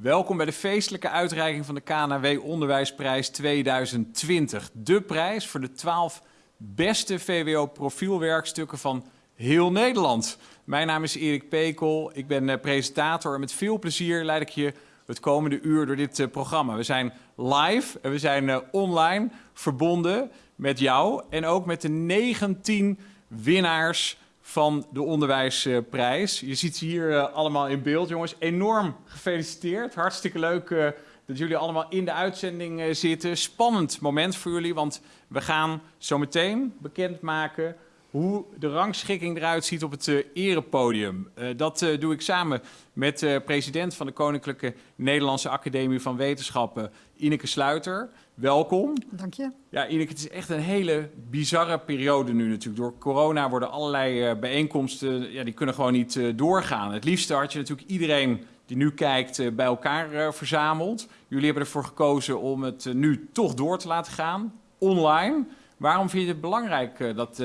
Welkom bij de feestelijke uitreiking van de KNW Onderwijsprijs 2020. De prijs voor de 12 beste VWO-profielwerkstukken van heel Nederland. Mijn naam is Erik Pekel, ik ben eh, presentator en met veel plezier leid ik je het komende uur door dit eh, programma. We zijn live en we zijn eh, online verbonden met jou en ook met de 19 winnaars van de onderwijsprijs. Je ziet ze hier uh, allemaal in beeld, jongens. Enorm gefeliciteerd. Hartstikke leuk uh, dat jullie allemaal in de uitzending uh, zitten. Spannend moment voor jullie, want we gaan zo meteen bekendmaken hoe de rangschikking eruit ziet op het uh, erepodium. Dat doe ik samen met de president van de Koninklijke Nederlandse Academie van Wetenschappen, Ineke Sluiter. Welkom. Dank je. Ja, Ineke, het is echt een hele bizarre periode nu natuurlijk. Door corona worden allerlei bijeenkomsten, ja, die kunnen gewoon niet doorgaan. Het liefste had je natuurlijk iedereen die nu kijkt bij elkaar verzameld. Jullie hebben ervoor gekozen om het nu toch door te laten gaan, online. Waarom vind je het belangrijk dat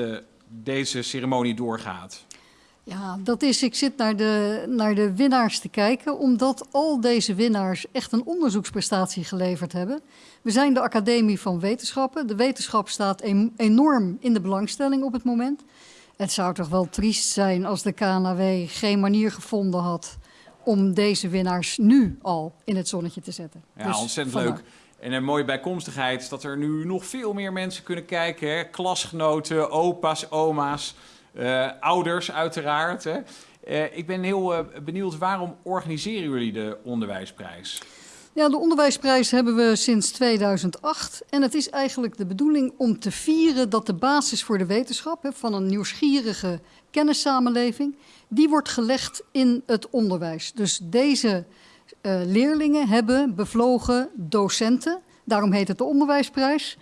deze ceremonie doorgaat? Ja, dat is, ik zit naar de, naar de winnaars te kijken, omdat al deze winnaars echt een onderzoeksprestatie geleverd hebben. We zijn de Academie van Wetenschappen. De wetenschap staat enorm in de belangstelling op het moment. Het zou toch wel triest zijn als de KNW geen manier gevonden had om deze winnaars nu al in het zonnetje te zetten. Ja, dus ontzettend leuk. En een mooie bijkomstigheid is dat er nu nog veel meer mensen kunnen kijken. Hè? Klasgenoten, opa's, oma's, uh, ouders uiteraard. Hè? Uh, ik ben heel uh, benieuwd, waarom organiseren jullie de onderwijsprijs? Ja, de onderwijsprijs hebben we sinds 2008. En het is eigenlijk de bedoeling om te vieren dat de basis voor de wetenschap... Van een nieuwsgierige kennissamenleving... die wordt gelegd in het onderwijs. Dus deze uh, leerlingen hebben bevlogen docenten, daarom heet het de onderwijsprijs,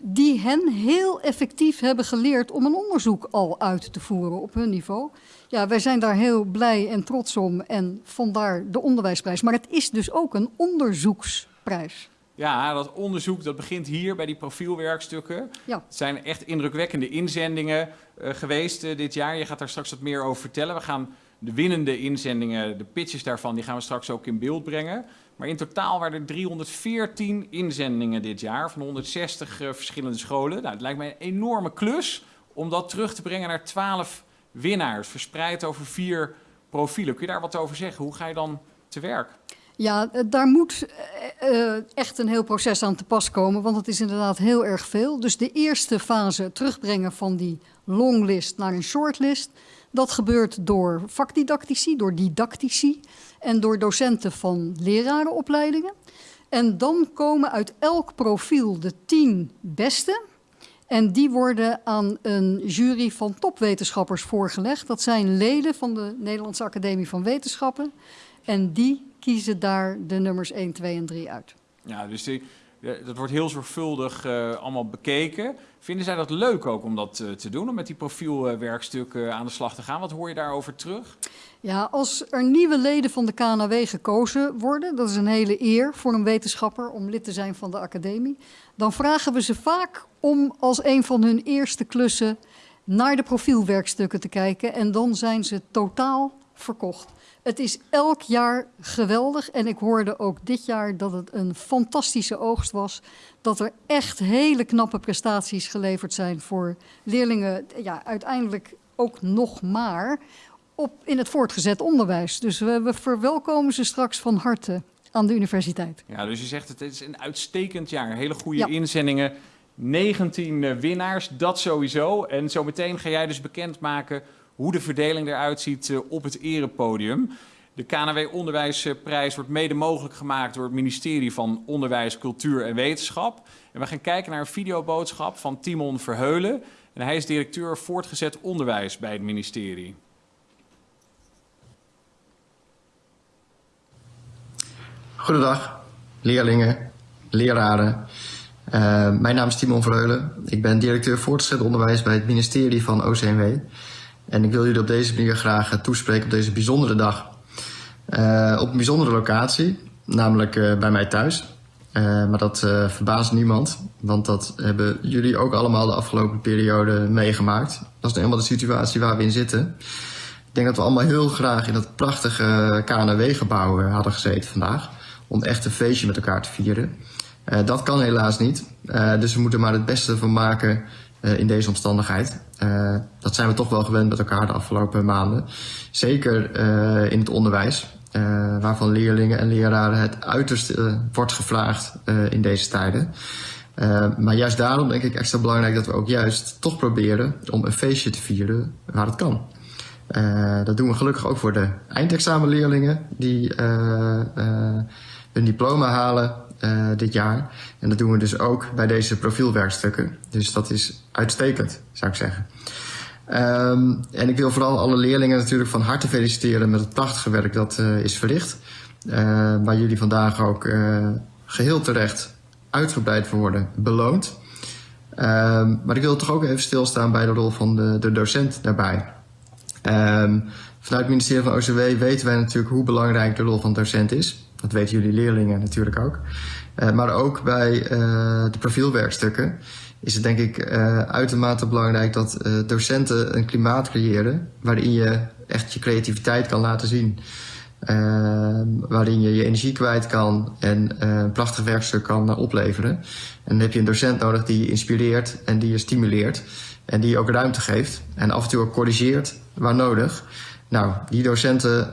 die hen heel effectief hebben geleerd om een onderzoek al uit te voeren op hun niveau. Ja, wij zijn daar heel blij en trots om en vandaar de onderwijsprijs. Maar het is dus ook een onderzoeksprijs. Ja, dat onderzoek dat begint hier bij die profielwerkstukken. Ja. Het zijn echt indrukwekkende inzendingen uh, geweest uh, dit jaar. Je gaat daar straks wat meer over vertellen. We gaan de winnende inzendingen, de pitches daarvan, die gaan we straks ook in beeld brengen. Maar in totaal waren er 314 inzendingen dit jaar van 160 uh, verschillende scholen. Nou, het lijkt mij een enorme klus om dat terug te brengen naar 12 winnaars, verspreid over vier profielen. Kun je daar wat over zeggen? Hoe ga je dan te werk? Ja, daar moet uh, echt een heel proces aan te pas komen, want het is inderdaad heel erg veel. Dus de eerste fase, terugbrengen van die longlist naar een shortlist, dat gebeurt door vakdidactici, door didactici en door docenten van lerarenopleidingen. En dan komen uit elk profiel de tien beste. En die worden aan een jury van topwetenschappers voorgelegd. Dat zijn leden van de Nederlandse Academie van Wetenschappen. En die kiezen daar de nummers 1, 2 en 3 uit. Ja, dus die, dat wordt heel zorgvuldig uh, allemaal bekeken. Vinden zij dat leuk ook om dat uh, te doen, om met die profielwerkstukken uh, aan de slag te gaan? Wat hoor je daarover terug? Ja, als er nieuwe leden van de KNW gekozen worden, dat is een hele eer voor een wetenschapper om lid te zijn van de academie, dan vragen we ze vaak om als een van hun eerste klussen naar de profielwerkstukken te kijken en dan zijn ze totaal verkocht. Het is elk jaar geweldig en ik hoorde ook dit jaar dat het een fantastische oogst was. Dat er echt hele knappe prestaties geleverd zijn voor leerlingen, ja, uiteindelijk ook nog maar op, in het voortgezet onderwijs. Dus we, we verwelkomen ze straks van harte aan de universiteit. Ja, dus je zegt het is een uitstekend jaar. Hele goede ja. inzendingen. 19 winnaars, dat sowieso. En zometeen ga jij dus bekendmaken hoe de verdeling eruit ziet uh, op het erepodium. De KNW Onderwijsprijs wordt mede mogelijk gemaakt door het ministerie van Onderwijs, Cultuur en Wetenschap. En we gaan kijken naar een videoboodschap van Timon Verheulen. En hij is directeur voortgezet onderwijs bij het ministerie. Goedendag, leerlingen, leraren. Uh, mijn naam is Timon Verheulen. Ik ben directeur voortgezet onderwijs bij het ministerie van OCMW. En ik wil jullie op deze manier graag toespreken op deze bijzondere dag. Uh, op een bijzondere locatie, namelijk uh, bij mij thuis. Maar dat verbaast niemand, want dat hebben jullie ook allemaal de afgelopen periode meegemaakt. Dat is nou helemaal de situatie waar we in zitten. Ik denk dat we allemaal heel graag in dat prachtige KNW-gebouw hadden gezeten vandaag. om echt een feestje met elkaar te vieren. dat kan helaas niet, dus we moeten maar het beste van maken in deze omstandigheid. dat zijn we toch wel gewend met elkaar de afgelopen maanden. Zeker in het onderwijs. Waarvan leerlingen en leraren het uiterste uh, wordt gevraagd in deze tijden. maar juist daarom denk ik extra belangrijk dat we ook juist toch proberen om een feestje te vieren waar het kan. dat doen we gelukkig ook voor de eindexamenleerlingen die hun diploma halen dit jaar. En dat doen we dus ook bij deze profielwerkstukken. Dus dat is uitstekend, zou ik zeggen. Um, en ik wil vooral alle leerlingen natuurlijk van harte feliciteren met het prachtige werk dat uh, is verricht. Uh, waar jullie vandaag ook geheel terecht uitgebreid voor worden beloond. Um, maar ik wil toch ook even stilstaan bij de rol van de, de docent daarbij. Um, vanuit het ministerie van OCW weten wij natuurlijk hoe belangrijk de rol van docent is. Dat weten jullie leerlingen natuurlijk ook. maar ook bij de profielwerkstukken is het denk ik uh, uitermate belangrijk dat docenten een klimaat creëren waarin je echt je creativiteit kan laten zien. Uh, waarin je je energie kwijt kan en een prachtig werkstuk kan opleveren. En dan heb je een docent nodig die je inspireert en die je stimuleert. En die je ook ruimte geeft en af en toe ook corrigeert waar nodig. Nou, die docenten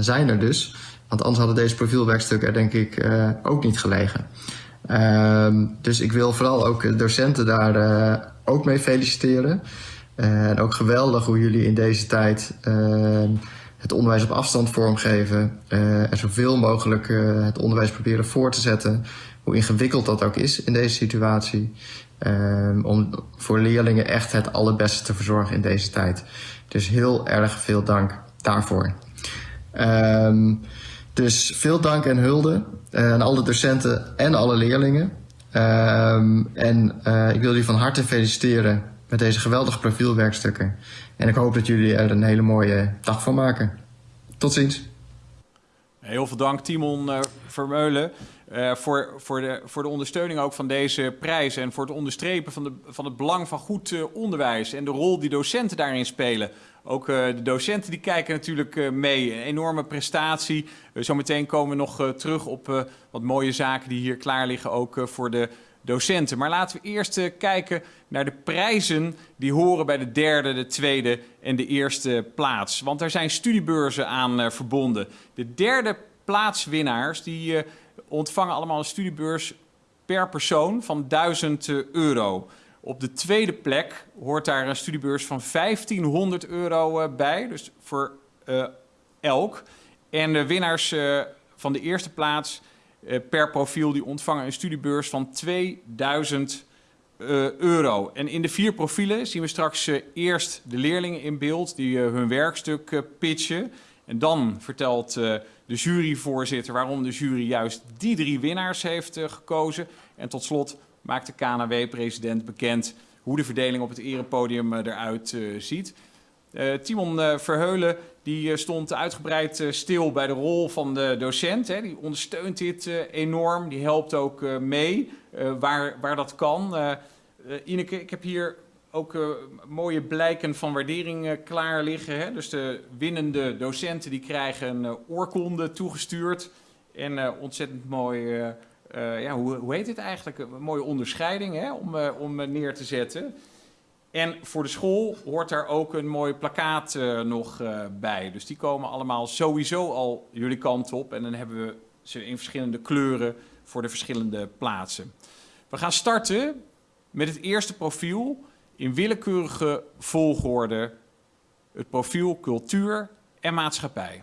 zijn er dus. Want anders hadden deze profielwerkstukken er denk ik ook niet gelegen. Uh, dus ik wil vooral ook docenten daar uh, ook mee feliciteren. Uh, en ook geweldig hoe jullie in deze tijd uh, het onderwijs op afstand vormgeven. en zoveel mogelijk het onderwijs proberen voor te zetten. Hoe ingewikkeld dat ook is in deze situatie. Ehm, om voor leerlingen echt het allerbeste te verzorgen in deze tijd. Dus heel erg veel dank daarvoor. Dus veel dank en hulde uh, aan alle docenten en alle leerlingen. Um, en uh, ik wil jullie van harte feliciteren met deze geweldige profielwerkstukken. En ik hoop dat jullie er een hele mooie dag van maken. Tot ziens. Heel veel dank Timon uh, Vermeulen uh, voor, voor, de, voor de ondersteuning ook van deze prijs en voor het onderstrepen van, de, van het belang van goed uh, onderwijs en de rol die docenten daarin spelen. Ook uh, de docenten die kijken natuurlijk mee. Een enorme prestatie. zometeen komen we nog terug op wat mooie zaken die hier klaar liggen ook voor de docenten. Maar laten we eerst kijken naar de prijzen die horen bij de derde, de tweede en de eerste plaats. Want er zijn studiebeurzen aan verbonden. De derde plaatswinnaars die ontvangen allemaal een studiebeurs per persoon van 1000 euro. Op de tweede plek hoort daar een studiebeurs van 1500 euro eh, bij, dus voor uh, elk. En de winnaars van de eerste plaats per profiel die ontvangen een studiebeurs van 2000 euro. En in de vier profielen zien we straks eerst de leerlingen in beeld die hun werkstuk pitchen. En dan vertelt de juryvoorzitter waarom de jury juist die drie winnaars heeft uh, gekozen. En tot slot maakt de KNW-president bekend hoe de verdeling op het erepodium uh, eruit uh, ziet. Timon Verheulen die stond uitgebreid stil bij de rol van de docent. Hè. Die ondersteunt dit enorm, die helpt ook mee waar, waar dat kan. Ineke, ik heb hier ook uh, mooie blijken van waardering uh, klaar liggen. Hè? Dus de winnende docenten die krijgen een uh, oorkonde toegestuurd. En ontzettend mooi, ja, hoe, hoe heet dit eigenlijk? Een mooie onderscheiding hè? Om, om neer te zetten. En voor de school hoort daar ook een mooi plakkaat nog bij. Dus die komen allemaal sowieso al jullie kant op. En dan hebben we ze in verschillende kleuren voor de verschillende plaatsen. We gaan starten met het eerste profiel in willekeurige volgorde het profiel cultuur en maatschappij.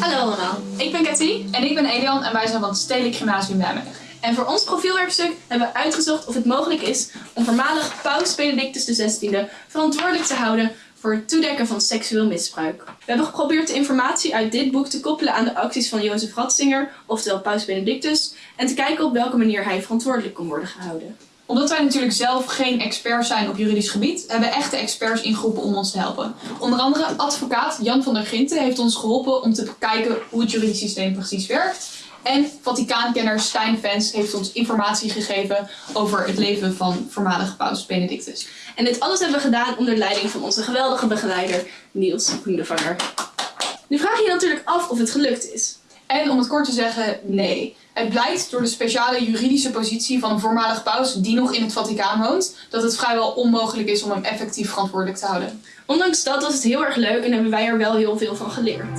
Hallo allemaal, ik ben Cathy. En ik ben Elian en wij zijn van het Stedelijk Gymnasium Nijmegen. En voor ons profielwerkstuk hebben we uitgezocht of het mogelijk is om voormalig Paus Benedictus XVI verantwoordelijk te houden voor het toedekken van seksueel misbruik. We hebben geprobeerd de informatie uit dit boek te koppelen aan de acties van Jozef Ratzinger, oftewel Paus Benedictus, en te kijken op welke manier hij verantwoordelijk kon worden gehouden. Omdat wij natuurlijk zelf geen experts zijn op juridisch gebied, hebben we echte experts ingeroepen om ons te helpen. Onder andere advocaat Jan van der Ginten heeft ons geholpen om te bekijken hoe het juridisch systeem precies werkt. En Vaticaankenner Stijn Vens heeft ons informatie gegeven over het leven van voormalig paus Benedictus. En dit alles hebben we gedaan onder leiding van onze geweldige begeleider Niels Hoendevanger. Nu vraag je je natuurlijk af of het gelukt is. En om het kort te zeggen, nee. Het blijkt door de speciale juridische positie van een voormalig paus die nog in het Vaticaan woont, dat het vrijwel onmogelijk is om hem effectief verantwoordelijk te houden. Ondanks dat was het heel erg leuk en hebben wij er wel heel veel van geleerd.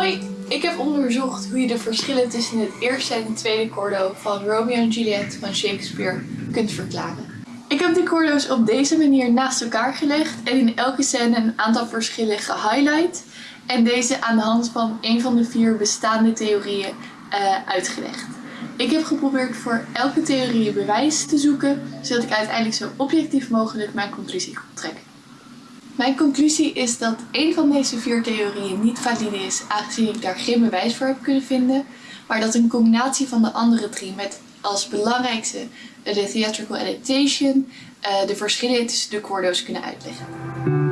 Hoi, ik heb onderzocht hoe je de verschillen tussen het eerste en tweede cordo van Romeo en Juliet van Shakespeare kunt verklaren. Ik heb de cordo's op deze manier naast elkaar gelegd en in elke scène een aantal verschillen gehighlight en deze aan de hand van een van de vier bestaande theorieën uh, uitgelegd. Ik heb geprobeerd voor elke theorie bewijs te zoeken, zodat ik uiteindelijk zo objectief mogelijk mijn conclusie kon trekken. Mijn conclusie is dat een van deze vier theorieën niet valide is, aangezien ik daar geen bewijs voor heb kunnen vinden, maar dat een combinatie van de andere drie met als belangrijkste de theatrical adaptation uh, de verschillen tussen de cordo's kunnen uitleggen.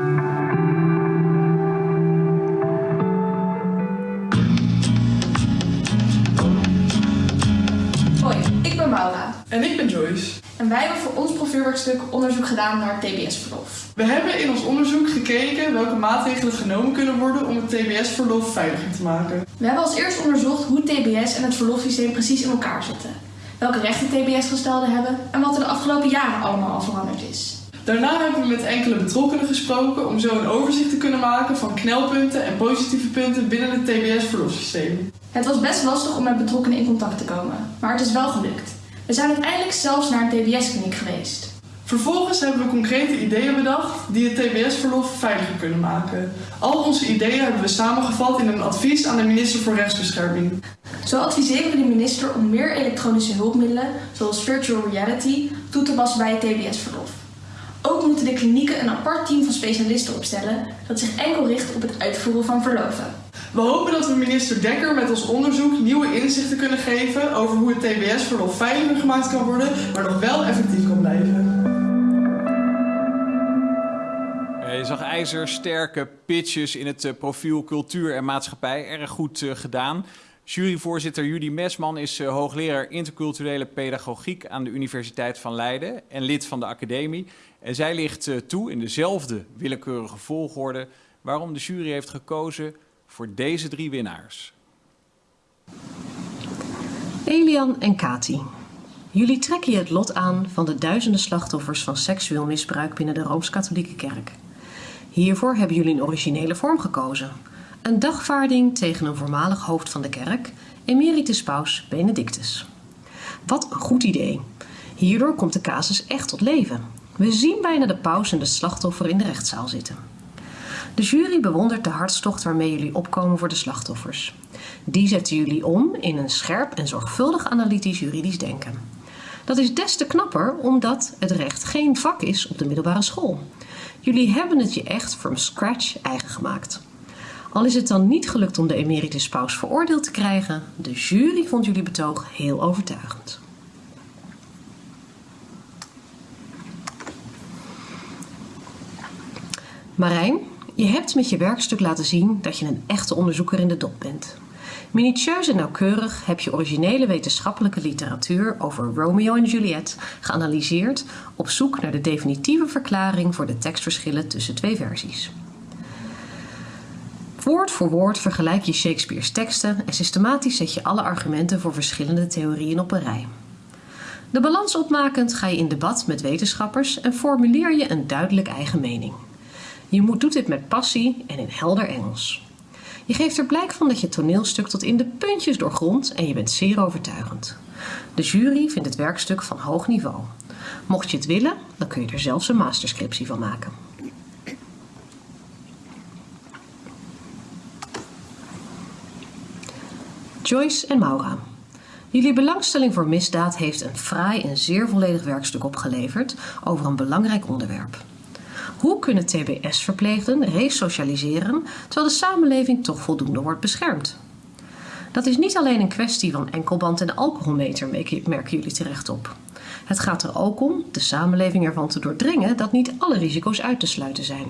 En ik ben Joyce. En wij hebben voor ons profielwerkstuk onderzoek gedaan naar TBS-verlof. We hebben in ons onderzoek gekeken welke maatregelen genomen kunnen worden om het TBS-verlof veiliger te maken. We hebben als eerst onderzocht hoe TBS en het verlofsysteem precies in elkaar zitten. Welke rechten TBS-gestelden hebben en wat er de afgelopen jaren allemaal al veranderd is. Daarna hebben we met enkele betrokkenen gesproken om zo een overzicht te kunnen maken van knelpunten en positieve punten binnen het TBS-verlofsysteem. Het was best lastig om met betrokkenen in contact te komen, maar het is wel gelukt. We zijn uiteindelijk zelfs naar een TBS-kliniek geweest. Vervolgens hebben we concrete ideeën bedacht die het TBS-verlof veiliger kunnen maken. Al onze ideeën hebben we samengevat in een advies aan de minister voor Rechtsbescherming. Zo adviseren we de minister om meer elektronische hulpmiddelen, zoals virtual reality, toe te passen bij het TBS-verlof. Ook moeten de klinieken een apart team van specialisten opstellen dat zich enkel richt op het uitvoeren van verloven. We hopen dat we minister Dekker met ons onderzoek nieuwe inzichten kunnen geven over hoe het TBS-verlof veiliger gemaakt kan worden, maar nog wel effectief kan blijven. Je zag ijzersterke pitches in het profiel cultuur en maatschappij. Erg goed gedaan. Juryvoorzitter Judy Mesman is hoogleraar interculturele pedagogiek aan de Universiteit van Leiden en lid van de academie. En zij ligt toe in dezelfde willekeurige volgorde waarom de jury heeft gekozen voor deze drie winnaars. Elian en Kati. Jullie trekken je het lot aan van de duizenden slachtoffers van seksueel misbruik binnen de Rooms-Katholieke Kerk. Hiervoor hebben jullie een originele vorm gekozen. Een dagvaarding tegen een voormalig hoofd van de kerk, emeritus paus Benedictus. Wat een goed idee. Hierdoor komt de casus echt tot leven. We zien bijna de paus en de slachtoffer in de rechtszaal zitten. De jury bewondert de hartstocht waarmee jullie opkomen voor de slachtoffers. Die zetten jullie om in een scherp en zorgvuldig analytisch juridisch denken. Dat is des te knapper omdat het recht geen vak is op de middelbare school. Jullie hebben het je echt from scratch eigen gemaakt. Al is het dan niet gelukt om de emeritus paus veroordeeld te krijgen, de jury vond jullie betoog heel overtuigend. Marijn, je hebt met je werkstuk laten zien dat je een echte onderzoeker in de dop bent. Minutieus en nauwkeurig heb je originele wetenschappelijke literatuur over Romeo en Juliet geanalyseerd op zoek naar de definitieve verklaring voor de tekstverschillen tussen twee versies. Woord voor woord vergelijk je Shakespeare's teksten en systematisch zet je alle argumenten voor verschillende theorieën op een rij. De balans opmakend ga je in debat met wetenschappers en formuleer je een duidelijk eigen mening. Je moet doet dit met passie en in helder Engels. Je geeft er blijk van dat je toneelstuk tot in de puntjes doorgrondt en je bent zeer overtuigend. De jury vindt het werkstuk van hoog niveau. Mocht je het willen, dan kun je er zelfs een masterscriptie van maken. Joyce en Maura. Jullie belangstelling voor misdaad heeft een fraai en zeer volledig werkstuk opgeleverd over een belangrijk onderwerp. Hoe kunnen TBS-verpleegden resocialiseren terwijl de samenleving toch voldoende wordt beschermd? Dat is niet alleen een kwestie van enkelband en alcoholmeter, merken jullie terecht op. Het gaat er ook om de samenleving ervan te doordringen dat niet alle risico's uit te sluiten zijn.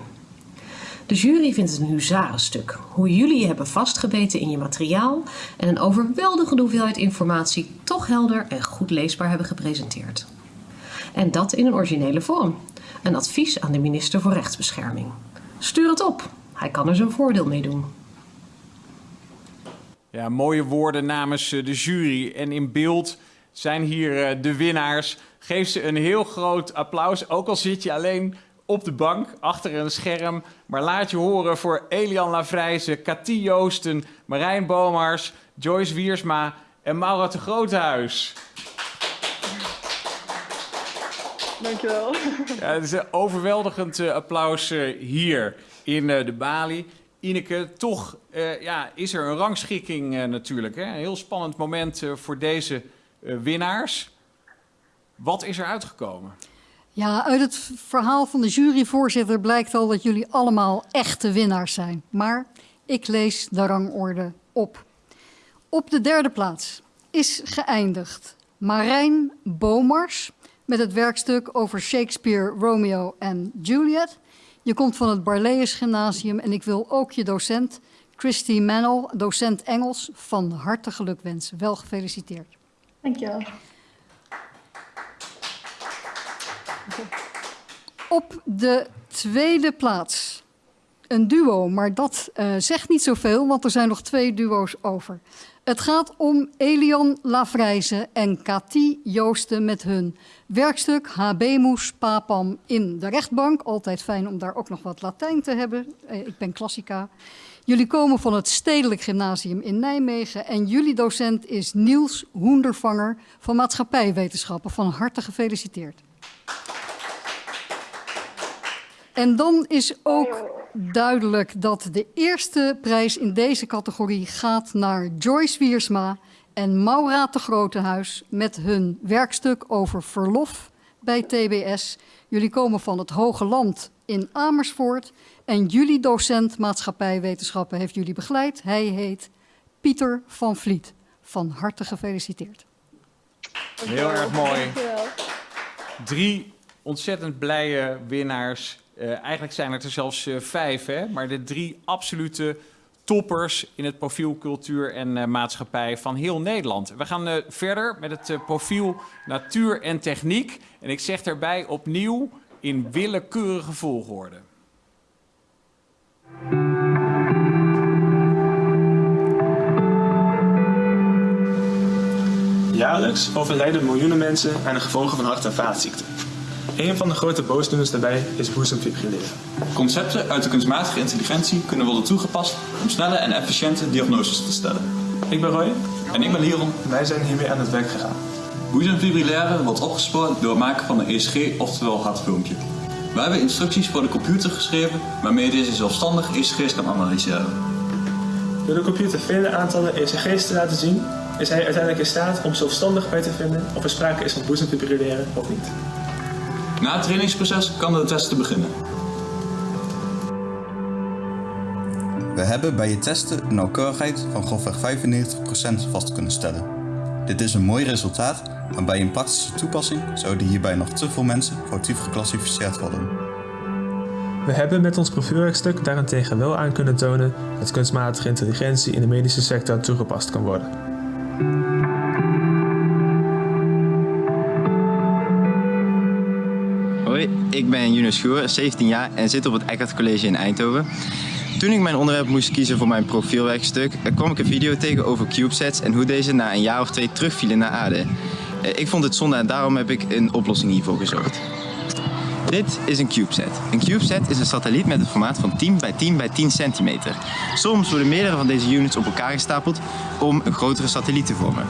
De jury vindt het een huzarenstuk. Hoe jullie je hebben vastgebeten in je materiaal en een overweldigende hoeveelheid informatie toch helder en goed leesbaar hebben gepresenteerd. En dat in een originele vorm. Een advies aan de minister voor Rechtsbescherming. Stuur het op. Hij kan er zijn voordeel mee doen. Ja, mooie woorden namens eh, de jury. En in beeld zijn hier eh, de winnaars. Geef ze een heel groot applaus, ook al zit je alleen op de bank achter een scherm. Maar laat je horen voor Elian Lavrijze, Cathy Joosten, Marijn Bomars, Joyce Wiersma en Maura de Groothuis. Dankjewel. Ja, het is een overweldigend eh, applaus eh, hier in eh, de Bali. Ineke, toch eh, ja, is er een rangschikking natuurlijk. Hè? Een heel spannend moment eh, voor deze eh, winnaars. Wat is er uitgekomen? Ja, uit het verhaal van de juryvoorzitter blijkt al dat jullie allemaal echte winnaars zijn. Maar ik lees de rangorde op. Op de derde plaats is geëindigd Marijn Bomars met het werkstuk over Shakespeare, Romeo en Juliet. Je komt van het Barlees Gymnasium en ik wil ook je docent Christy Mannel, docent Engels, van harte geluk wensen. Wel gefeliciteerd. Dankjewel. Op de tweede plaats een duo, maar dat uh, zegt niet zoveel, want er zijn nog twee duo's over. Het gaat om Elian Lavrijze en Cathy Joosten met hun werkstuk Habemus Papam in de rechtbank. Altijd fijn om daar ook nog wat Latijn te hebben. Uh, ik ben klassica. Jullie komen van het Stedelijk Gymnasium in Nijmegen en jullie docent is Niels Hoendervanger van Maatschappijwetenschappen. Van harte gefeliciteerd. En dan is ook duidelijk dat de eerste prijs in deze categorie gaat naar Joyce Wiersma en Maura de Grotehuis met hun werkstuk over verlof bij TBS. Jullie komen van het Hoge Land in Amersfoort en jullie docent maatschappijwetenschappen heeft jullie begeleid. Hij heet Pieter van Vliet. Van harte gefeliciteerd. Heel erg mooi. Drie ontzettend blije winnaars. Uh, eigenlijk zijn het er zelfs uh, vijf, hè? maar de drie absolute toppers in het profiel cultuur en uh, maatschappij van heel Nederland. We gaan verder met het profiel natuur en techniek. En ik zeg daarbij opnieuw in willekeurige volgorde. Jaarlijks overlijden miljoenen mensen aan de gevolgen van hart- en vaatziekten. Een van de grote boosdoeners daarbij is boezemfibrilleren. Concepten uit de kunstmatige intelligentie kunnen worden toegepast om snelle en efficiënte diagnoses te stellen. Ik ben Roy. En ik ben Liron. Wij zijn hiermee aan het werk gegaan. Boezemfibrilleren wordt opgespoord door het maken van een ECG, oftewel hartfilmpje. We hebben instructies voor de computer geschreven waarmee deze zelfstandig ECG's kan analyseren. Door de computer vele aantallen ECG's te laten zien, is hij uiteindelijk in staat om zelfstandig uit te vinden of er sprake is van boezemfibrilleren of niet. Na het trainingsproces kan de test beginnen. We hebben bij je testen een nauwkeurigheid van grofweg 95% vast kunnen stellen. Dit is een mooi resultaat, maar bij een praktische toepassing zouden hierbij nog te veel mensen foutief geclassificeerd worden. We hebben met ons profielwerkstuk daarentegen wel aan kunnen tonen dat kunstmatige intelligentie in de medische sector toegepast kan worden. Ik Schoer, 17 jaar en zit op het Eckert College in Eindhoven. Toen ik mijn onderwerp moest kiezen voor mijn profielwerkstuk, kwam ik een video tegen over CubeSats en hoe deze na een jaar of twee terugvielen naar aarde. Ik vond het zonde en daarom heb ik een oplossing hiervoor gezocht. Dit is een CubeSat. Een CubeSat is een satelliet met een formaat van 10 bij 10 bij 10 centimeter. Soms worden meerdere van deze units op elkaar gestapeld om een grotere satelliet te vormen.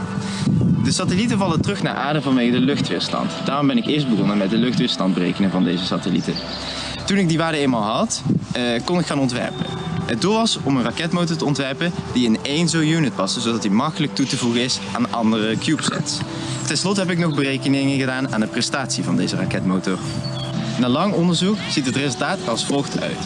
De satellieten vallen terug naar aarde vanwege de luchtweerstand. Daarom ben ik eerst begonnen met de luchtweerstand berekenen van deze satellieten. Toen ik die waarde eenmaal had, uh, kon ik gaan ontwerpen. Het doel was om een raketmotor te ontwerpen die in één zo'n unit paste, zodat die makkelijk toe te voegen is aan andere CubeSats. Ten slotte heb ik nog berekeningen gedaan aan de prestatie van deze raketmotor. Na lang onderzoek ziet het resultaat als volgt uit.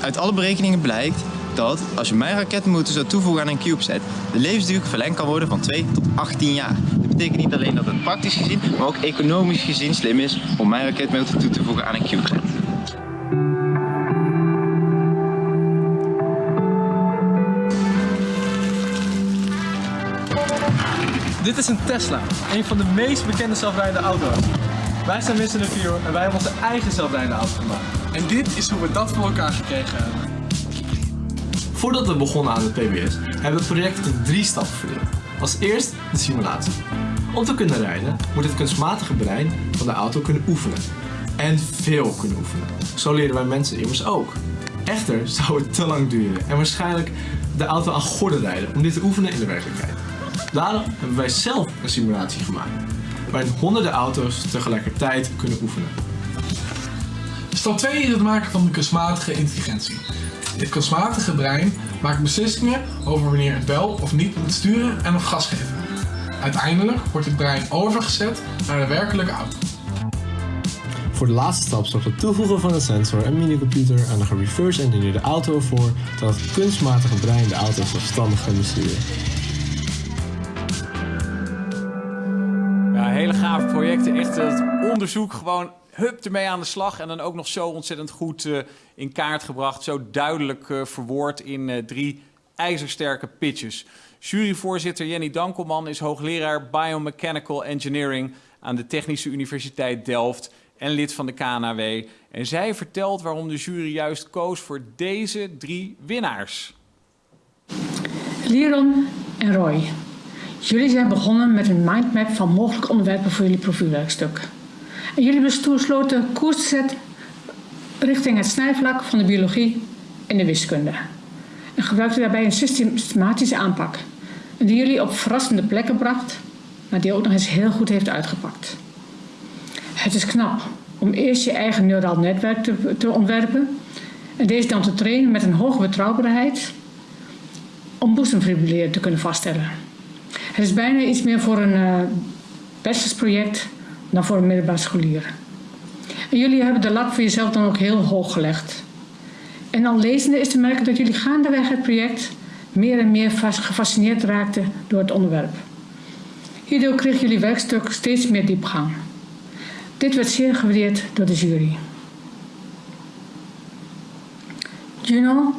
Uit alle berekeningen blijkt dat als je mijn raketmotor zou toevoegen aan een CubeSat, de levensduur verlengd kan worden van 2 tot 18 jaar. Dat betekent niet alleen dat het praktisch gezien, maar ook economisch gezien slim is om mijn raketmotor toe te voegen aan een CubeSat. Dit is een Tesla, een van de meest bekende zelfrijdende auto's. Wij zijn Mr. Review en wij hebben onze eigen zelfrijdende auto gemaakt. En dit is hoe we dat voor elkaar gekregen hebben. Voordat we begonnen aan het PBS, hebben we het project in drie stappen verdeeld. Als eerst de simulatie. Om te kunnen rijden moet het kunstmatige brein van de auto kunnen oefenen. En veel kunnen oefenen. Zo leren wij mensen immers ook. Echter zou het te lang duren en waarschijnlijk de auto aan gorden rijden om dit te oefenen in de werkelijkheid. Daarom hebben wij zelf een simulatie gemaakt, waarin honderden auto's tegelijkertijd kunnen oefenen. Stap 2 is het maken van de kunstmatige intelligentie. Dit kunstmatige brein maakt beslissingen over wanneer het wel of niet moet sturen en of gas geven. Uiteindelijk wordt het brein overgezet naar de werkelijke auto. Voor de laatste stap zorgt het toevoegen van een sensor en minicomputer aan de gereverse engineerde auto ervoor dat het kunstmatige brein de auto zelfstandig kan besturen. Ja, hele gave projecten. Echt het onderzoek gewoon hup ermee aan de slag. En dan ook nog zo ontzettend goed uh, in kaart gebracht. Zo duidelijk uh, verwoord in uh, drie ijzersterke pitches. Juryvoorzitter Jenny Dankelman is hoogleraar Biomechanical Engineering aan de Technische Universiteit Delft en lid van de KNAW. En zij vertelt waarom de jury juist koos voor deze drie winnaars. Liron en Roy. Jullie zijn begonnen met een mindmap van mogelijke onderwerpen voor jullie profielwerkstuk. Jullie besloten koers te zetten richting het snijvlak van de biologie en de wiskunde. En gebruikten daarbij een systematische aanpak. Die jullie op verrassende plekken bracht, maar die ook nog eens heel goed heeft uitgepakt. Het is knap om eerst je eigen neuraal netwerk te, ontwerpen en deze dan te trainen met een hoge betrouwbaarheid om boezemfibrilleren te kunnen vaststellen. Het is bijna iets meer voor een uh, bachelorproject dan voor middelbaar scholier. En jullie hebben de lat voor jezelf dan ook heel hoog gelegd. En al lezende is te merken dat jullie gaandeweg het project meer en meer gefascineerd raakten door het onderwerp. Hierdoor kreeg jullie werkstuk steeds meer diepgang. Dit werd zeer gewaardeerd door de jury. Juno,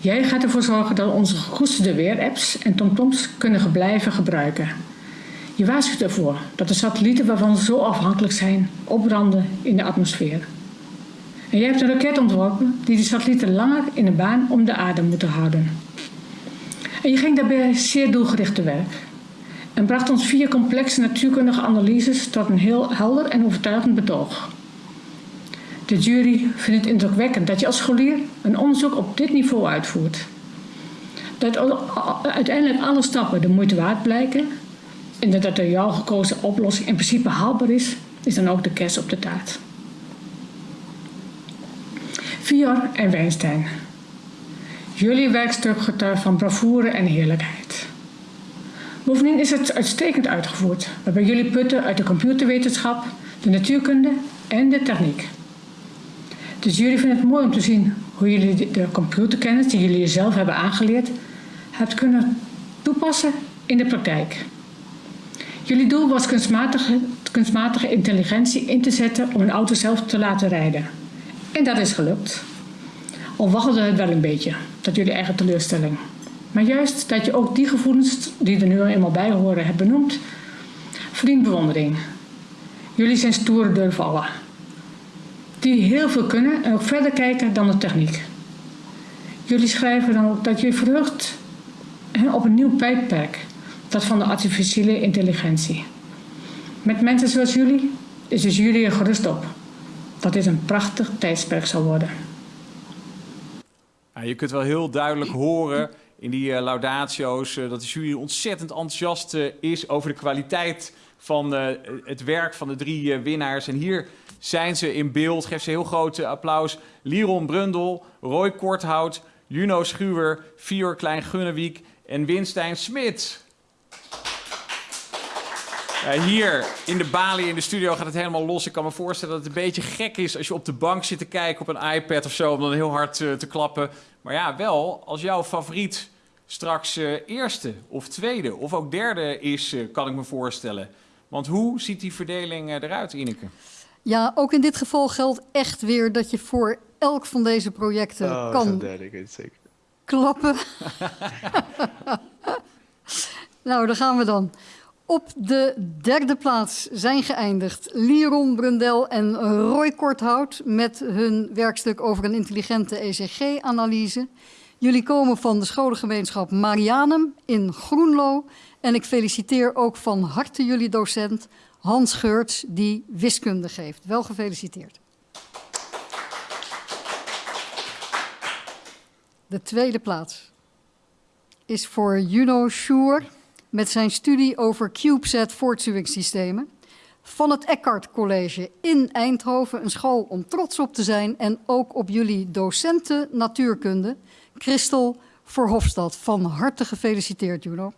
jij gaat ervoor zorgen dat onze gekoesterde weerapps en tomtoms kunnen blijven gebruiken. Je waarschuwt ervoor dat de satellieten waarvan we zo afhankelijk zijn opbranden in de atmosfeer. En jij hebt een raket ontworpen die de satellieten langer in de baan om de aarde moeten houden. En je ging daarbij zeer doelgericht te werk en bracht ons vier complexe natuurkundige analyses tot een heel helder en overtuigend betoog. De jury vindt het indrukwekkend dat je als scholier een onderzoek op dit niveau uitvoert. Dat uiteindelijk alle stappen de moeite waard blijken en dat de door jou gekozen oplossing in principe haalbaar is, is dan ook de kerst op de taart. Vior en Weinstein. Jullie werkstuk getuigt van bravoure en heerlijkheid. Bovendien is het uitstekend uitgevoerd, waarbij jullie putten uit de computerwetenschap, de natuurkunde en de techniek. Dus jullie vinden het mooi om te zien hoe jullie de computerkennis die jullie zelf hebben aangeleerd, hebt kunnen toepassen in de praktijk. Jullie doel was kunstmatige, kunstmatige intelligentie in te zetten om een auto zelf te laten rijden. En dat is gelukt. Al waggelde het wel een beetje, dat jullie eigen teleurstelling. Maar juist dat je ook die gevoelens die er nu eenmaal bij horen hebt benoemd, verdient bewondering. Jullie zijn stoere deurvallen. Die heel veel kunnen en ook verder kijken dan de techniek. Jullie schrijven dan ook dat je verheugt op een nieuw tijdperk, dat van de artificiële intelligentie. Met mensen zoals jullie is dus jullie er gerust op dat dit een prachtig tijdsperk zal worden. Je kunt wel heel duidelijk horen in die uh, laudatio's uh, dat de jury ontzettend enthousiast uh, is over de kwaliteit van het werk van de drie winnaars. En hier zijn ze in beeld. Geef ze heel groot applaus. Liron Brundel, Roy Korthout, Juno Schuwer, Fior Klein-Gunnewiek en Winstein Smit. Uh, hier in de balie in de studio gaat het helemaal los. Ik kan me voorstellen dat het een beetje gek is als je op de bank zit te kijken op een iPad of zo, om dan heel hard uh, te klappen. Maar ja, wel, als jouw favoriet straks uh, eerste of tweede of ook derde is, kan ik me voorstellen. Want hoe ziet die verdeling eruit, Ineke? Ja, ook in dit geval geldt echt weer dat je voor elk van deze projecten oh, kan derde, ik weet het zeker. klappen. nou, daar gaan we dan. Op de derde plaats zijn geëindigd Liron Brundel en Roy Korthout met hun werkstuk over een intelligente ECG-analyse. Jullie komen van de scholengemeenschap Marianum in Groenlo. En ik feliciteer ook van harte jullie docent Hans Geurts, die wiskunde geeft. Wel gefeliciteerd. De tweede plaats is voor Juno Schuur met zijn studie over CubeSat voortstuwingssystemen. Van het Eckhart College in Eindhoven, een school om trots op te zijn. En ook op jullie docenten natuurkunde, Christel Verhofstadt. Van harte gefeliciteerd, Juno.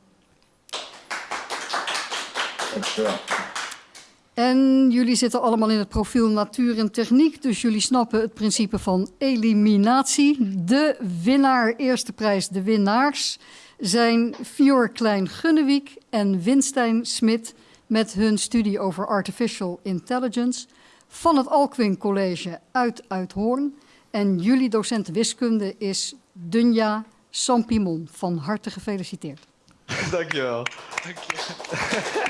En jullie zitten allemaal in het profiel natuur en techniek, dus jullie snappen het principe van eliminatie. De winnaar, eerste prijs, de winnaars zijn Fjord Klein-Gunnewijk en Winstein Smit met hun studie over artificial intelligence van het Alkwin College uit Uithoorn. En jullie docent wiskunde is Dunja Sampimon. Van harte gefeliciteerd. Dankjewel.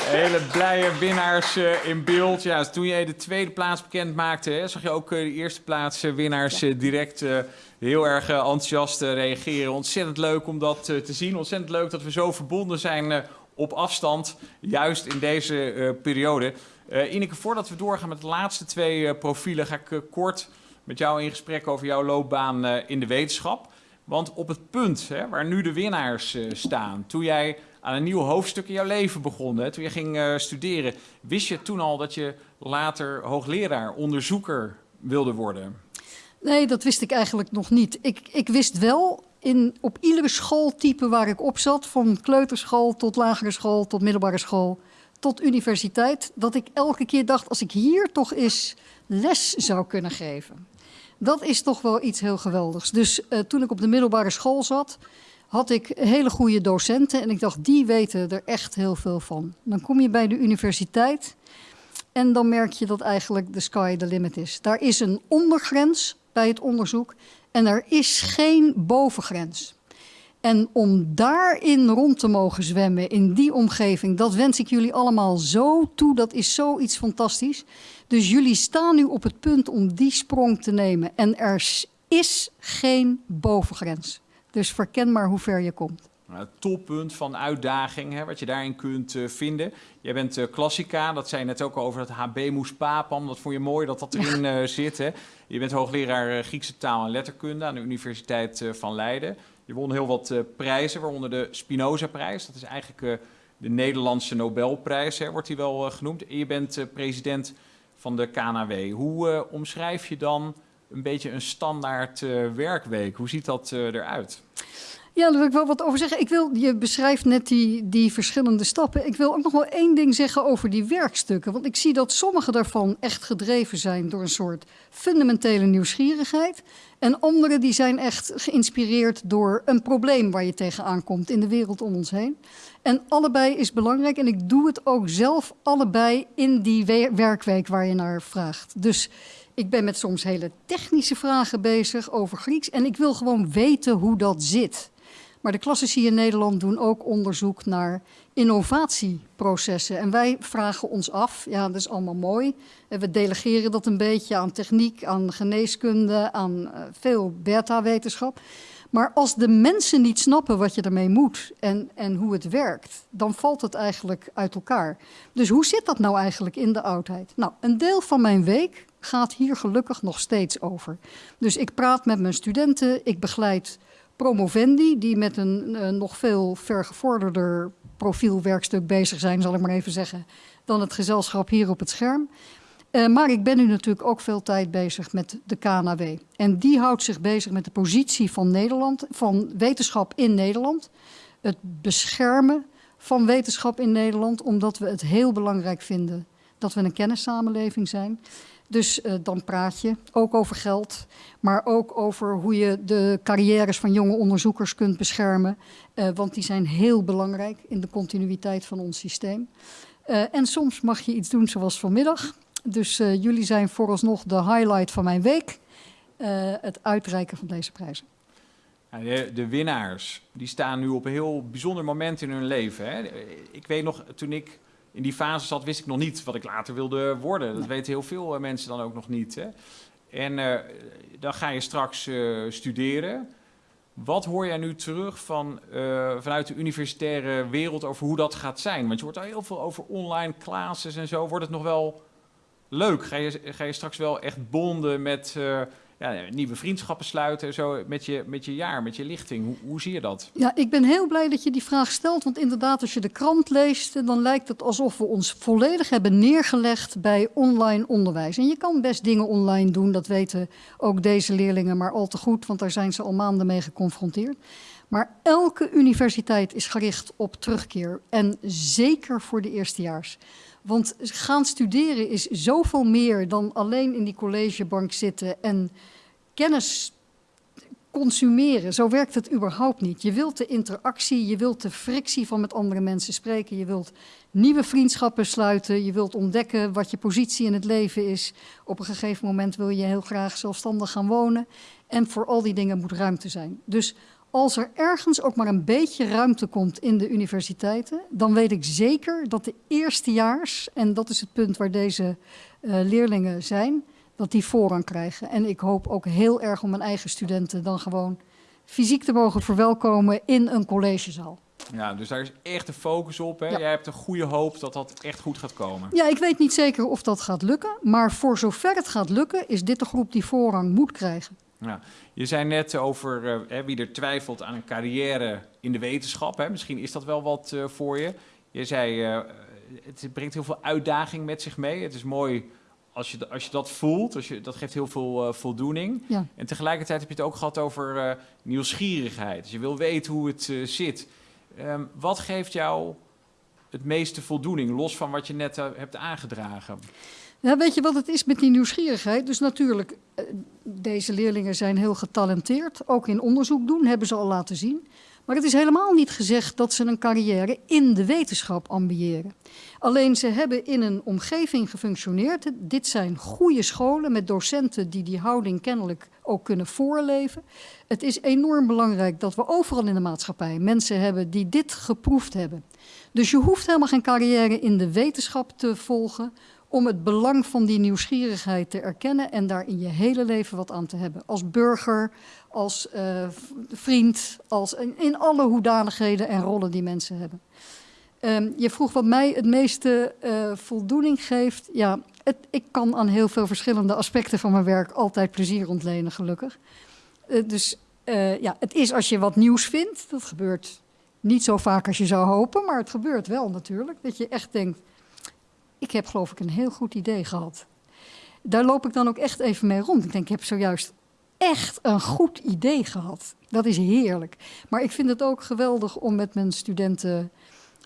Hele blije winnaars uh, in beeld. Ja, toen jij de tweede plaats bekend maakte, hè, zag je ook uh, de eerste plaats uh, winnaars direct heel erg enthousiast reageren. Ontzettend leuk om dat te zien. Ontzettend leuk dat we zo verbonden zijn op afstand, juist in deze periode. Ineke, voordat we doorgaan met de laatste twee profielen, ga ik kort met jou in gesprek over jouw loopbaan in de wetenschap. Want op het punt hè, waar nu de winnaars staan, toen jij aan een nieuw hoofdstuk in jouw leven begonnen. Toen je ging uh, studeren, wist je toen al dat je later hoogleraar, onderzoeker wilde worden? Nee, dat wist ik eigenlijk nog niet. Ik, ik wist wel in, op iedere schooltype waar ik op zat, van kleuterschool tot lagere school, tot middelbare school, tot universiteit, dat ik elke keer dacht, als ik hier toch eens les zou kunnen geven. Dat is toch wel iets heel geweldigs. Dus uh, toen ik op de middelbare school zat, had ik hele goede docenten en ik dacht, die weten er echt heel veel van. Dan kom je bij de universiteit en dan merk je dat eigenlijk de sky the limit is. Daar is een ondergrens bij het onderzoek en er is geen bovengrens. En om daarin rond te mogen zwemmen, in die omgeving, dat wens ik jullie allemaal zo toe. Dat is zoiets fantastisch. Dus jullie staan nu op het punt om die sprong te nemen. En er is geen bovengrens. Dus verken maar hoe ver je komt. Het toppunt van uitdaging, hè, wat je daarin kunt uh, vinden. Jij bent uh, klassica, dat zei je net ook over het HB Moes Papam. Dat vond je mooi dat dat erin uh, zit. Hè. Je bent hoogleraar Griekse taal en letterkunde aan de Universiteit van Leiden. Je won heel wat prijzen, waaronder de Spinoza-prijs. Dat is eigenlijk de Nederlandse Nobelprijs, hè, wordt die wel genoemd. En je bent president van de KNW. Hoe omschrijf je dan een beetje een standaard uh, werkweek. Hoe ziet dat uh, eruit? Ja, daar wil ik wel wat over zeggen. Ik wil, je beschrijft net die, die verschillende stappen. Ik wil ook nog wel één ding zeggen over die werkstukken. Want ik zie dat sommige daarvan echt gedreven zijn door een soort fundamentele nieuwsgierigheid. En andere die zijn echt geïnspireerd door een probleem waar je tegenaan komt in de wereld om ons heen. En allebei is belangrijk. En ik doe het ook zelf allebei in die werkweek waar je naar vraagt. Dus ik ben met soms hele technische vragen bezig over Grieks en ik wil gewoon weten hoe dat zit. Maar de klassici in Nederland doen ook onderzoek naar innovatieprocessen. En wij vragen ons af, ja, dat is allemaal mooi. We delegeren dat een beetje aan techniek, aan geneeskunde, aan uh, veel beta-wetenschap. Maar als de mensen niet snappen wat je ermee moet en, en hoe het werkt, dan valt het eigenlijk uit elkaar. Dus hoe zit dat nou eigenlijk in de oudheid? Nou, een deel van mijn week gaat hier gelukkig nog steeds over. Dus ik praat met mijn studenten, ik begeleid promovendi die met een uh, nog veel vergevorderder profielwerkstuk bezig zijn, zal ik maar even zeggen, dan het gezelschap hier op het scherm. Uh, maar ik ben nu natuurlijk ook veel tijd bezig met de KNW. En die houdt zich bezig met de positie van Nederland, van wetenschap in Nederland. Het beschermen van wetenschap in Nederland, omdat we het heel belangrijk vinden dat we een kennissamenleving zijn. Dus uh, dan praat je ook over geld, maar ook over hoe je de carrières van jonge onderzoekers kunt beschermen. Uh, want die zijn heel belangrijk in de continuïteit van ons systeem. Uh, en soms mag je iets doen zoals vanmiddag. Dus jullie zijn vooralsnog de highlight van mijn week. het uitreiken van deze prijzen. De, de, winnaars die staan nu op een heel bijzonder moment in hun leven. Hè. Ik weet nog, toen ik in die fase zat, wist ik nog niet wat ik later wilde worden. Dat weten heel veel eh, mensen dan ook nog niet. Hè? En uh, dan ga je straks uh, studeren. Wat hoor jij nu terug van, uh, vanuit de universitaire wereld over hoe dat gaat zijn? Want je hoort al heel veel over online classes en zo. Wordt het nog wel leuk? Ga je, ga je straks wel echt bonden met ja, nieuwe vriendschappen sluiten zo met je, met je jaar, met je lichting. Hoe, hoe zie je dat? Ja, ik ben heel blij dat je die vraag stelt. Want inderdaad, als je de krant leest, dan lijkt het alsof we ons volledig hebben neergelegd bij online onderwijs. En je kan best dingen online doen, dat weten ook deze leerlingen maar al te goed, want daar zijn ze al maanden mee geconfronteerd. Maar elke universiteit is gericht op terugkeer. En zeker voor de eerstejaars. Want gaan studeren is zoveel meer dan alleen in die collegebank zitten en kennis consumeren. Zo werkt het überhaupt niet. Je wilt de interactie, je wilt de frictie van met andere mensen spreken, je wilt nieuwe vriendschappen sluiten, je wilt ontdekken wat je positie in het leven is. Op een gegeven moment wil je heel graag zelfstandig gaan wonen. En voor al die dingen moet ruimte zijn. Dus als er ergens ook maar een beetje ruimte komt in de universiteiten, dan weet ik zeker dat de eerstejaars, en dat is het punt waar deze uh, leerlingen zijn, dat die voorrang krijgen. En ik hoop ook heel erg om mijn eigen studenten dan gewoon fysiek te mogen verwelkomen in een collegezaal. Ja, dus daar is echt de focus op. Hè? Ja. Jij hebt een goede hoop dat dat echt goed gaat komen. Ja, ik weet niet zeker of dat gaat lukken. Maar voor zover het gaat lukken, is dit de groep die voorrang moet krijgen. Ja. Je zei net over uh, wie er twijfelt aan een carrière in de wetenschap. Hè? Misschien is dat wel wat uh, voor je. Je zei, uh, het brengt heel veel uitdaging met zich mee. Het is mooi als je, als je dat voelt. Als je, dat geeft heel veel voldoening. Ja. En tegelijkertijd heb je het ook gehad over nieuwsgierigheid. Dus je wil weten hoe het zit. Um, wat geeft jou het meeste voldoening, los van wat je net hebt aangedragen? Weet je wat het is met die nieuwsgierigheid? Dus natuurlijk, deze leerlingen zijn heel getalenteerd. Ook in onderzoek doen, hebben ze al laten zien. Maar het is helemaal niet gezegd dat ze een carrière in de wetenschap ambiëren. Alleen ze hebben in een omgeving gefunctioneerd. Dit zijn goede scholen met docenten die die houding kennelijk ook kunnen voorleven. Het is enorm belangrijk dat we overal in de maatschappij mensen hebben die dit geproefd hebben. Dus je hoeft helemaal geen carrière in de wetenschap te volgen om het belang van die nieuwsgierigheid te erkennen en daar in je hele leven wat aan te hebben. Als burger, als uh, vriend, als in, alle hoedanigheden en rollen die mensen hebben. Um, je vroeg wat mij het meeste uh, voldoening geeft. Ja, het, ik kan aan heel veel verschillende aspecten van mijn werk altijd plezier ontlenen, gelukkig. Uh, dus ja, het is als je wat nieuws vindt. Dat gebeurt niet zo vaak als je zou hopen, maar het gebeurt wel natuurlijk. Dat je echt denkt, ik heb geloof ik een heel goed idee gehad. Daar loop ik dan ook echt even mee rond. Ik denk, ik heb zojuist echt een goed idee gehad. Dat is heerlijk. Maar ik vind het ook geweldig om met mijn studenten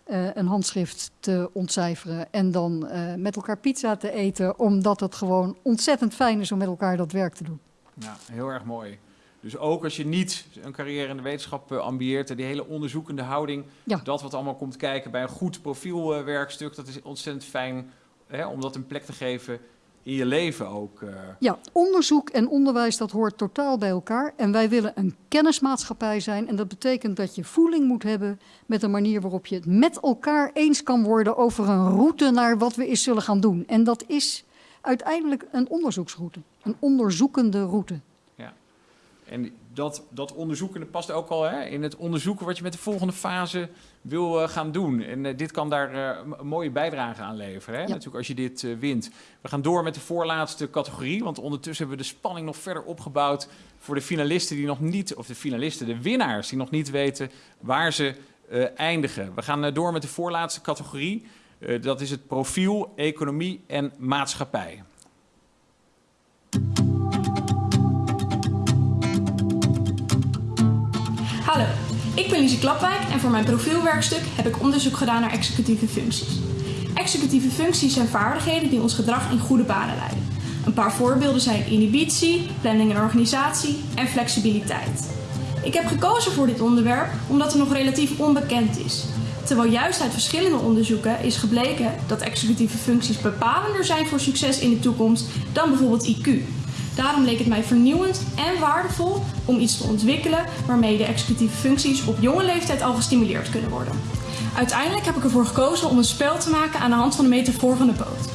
uh, een handschrift te ontcijferen en dan uh, met elkaar pizza te eten, omdat het gewoon ontzettend fijn is om met elkaar dat werk te doen. Ja, heel erg mooi. Dus ook als je niet een carrière in de wetenschap uh, ambieert, die hele onderzoekende houding, ja. dat wat allemaal komt kijken bij een goed profielwerkstuk, dat is ontzettend fijn hè, om dat een plek te geven in je leven ook. Uh... Ja, onderzoek en onderwijs, dat hoort totaal bij elkaar. En wij willen een kennismaatschappij zijn. En dat betekent dat je voeling moet hebben met de manier waarop je het met elkaar eens kan worden over een route naar wat we eens zullen gaan doen. En dat is uiteindelijk een onderzoeksroute, een onderzoekende route. En dat, dat onderzoeken past ook al hè, in het onderzoeken wat je met de volgende fase wil uh, gaan doen. En uh, dit kan daar uh, een mooie bijdrage aan leveren. Hè? Ja. Natuurlijk als je dit wint. We gaan door met de voorlaatste categorie. Want ondertussen hebben we de spanning nog verder opgebouwd voor de finalisten die nog niet, of de finalisten, de winnaars, die nog niet weten waar ze eindigen. We gaan door met de voorlaatste categorie. dat is het profiel, economie en maatschappij. Hallo, ik ben Lise Klapwijk en voor mijn profielwerkstuk heb ik onderzoek gedaan naar executieve functies. Executieve functies zijn vaardigheden die ons gedrag in goede banen leiden. Een paar voorbeelden zijn inhibitie, planning en organisatie en flexibiliteit. Ik heb gekozen voor dit onderwerp omdat het nog relatief onbekend is. Terwijl juist uit verschillende onderzoeken is gebleken dat executieve functies bepalender zijn voor succes in de toekomst dan bijvoorbeeld IQ. Daarom leek het mij vernieuwend en waardevol om iets te ontwikkelen waarmee de executieve functies op jonge leeftijd al gestimuleerd kunnen worden. Uiteindelijk heb ik ervoor gekozen om een spel te maken aan de hand van de metafoor van de boot.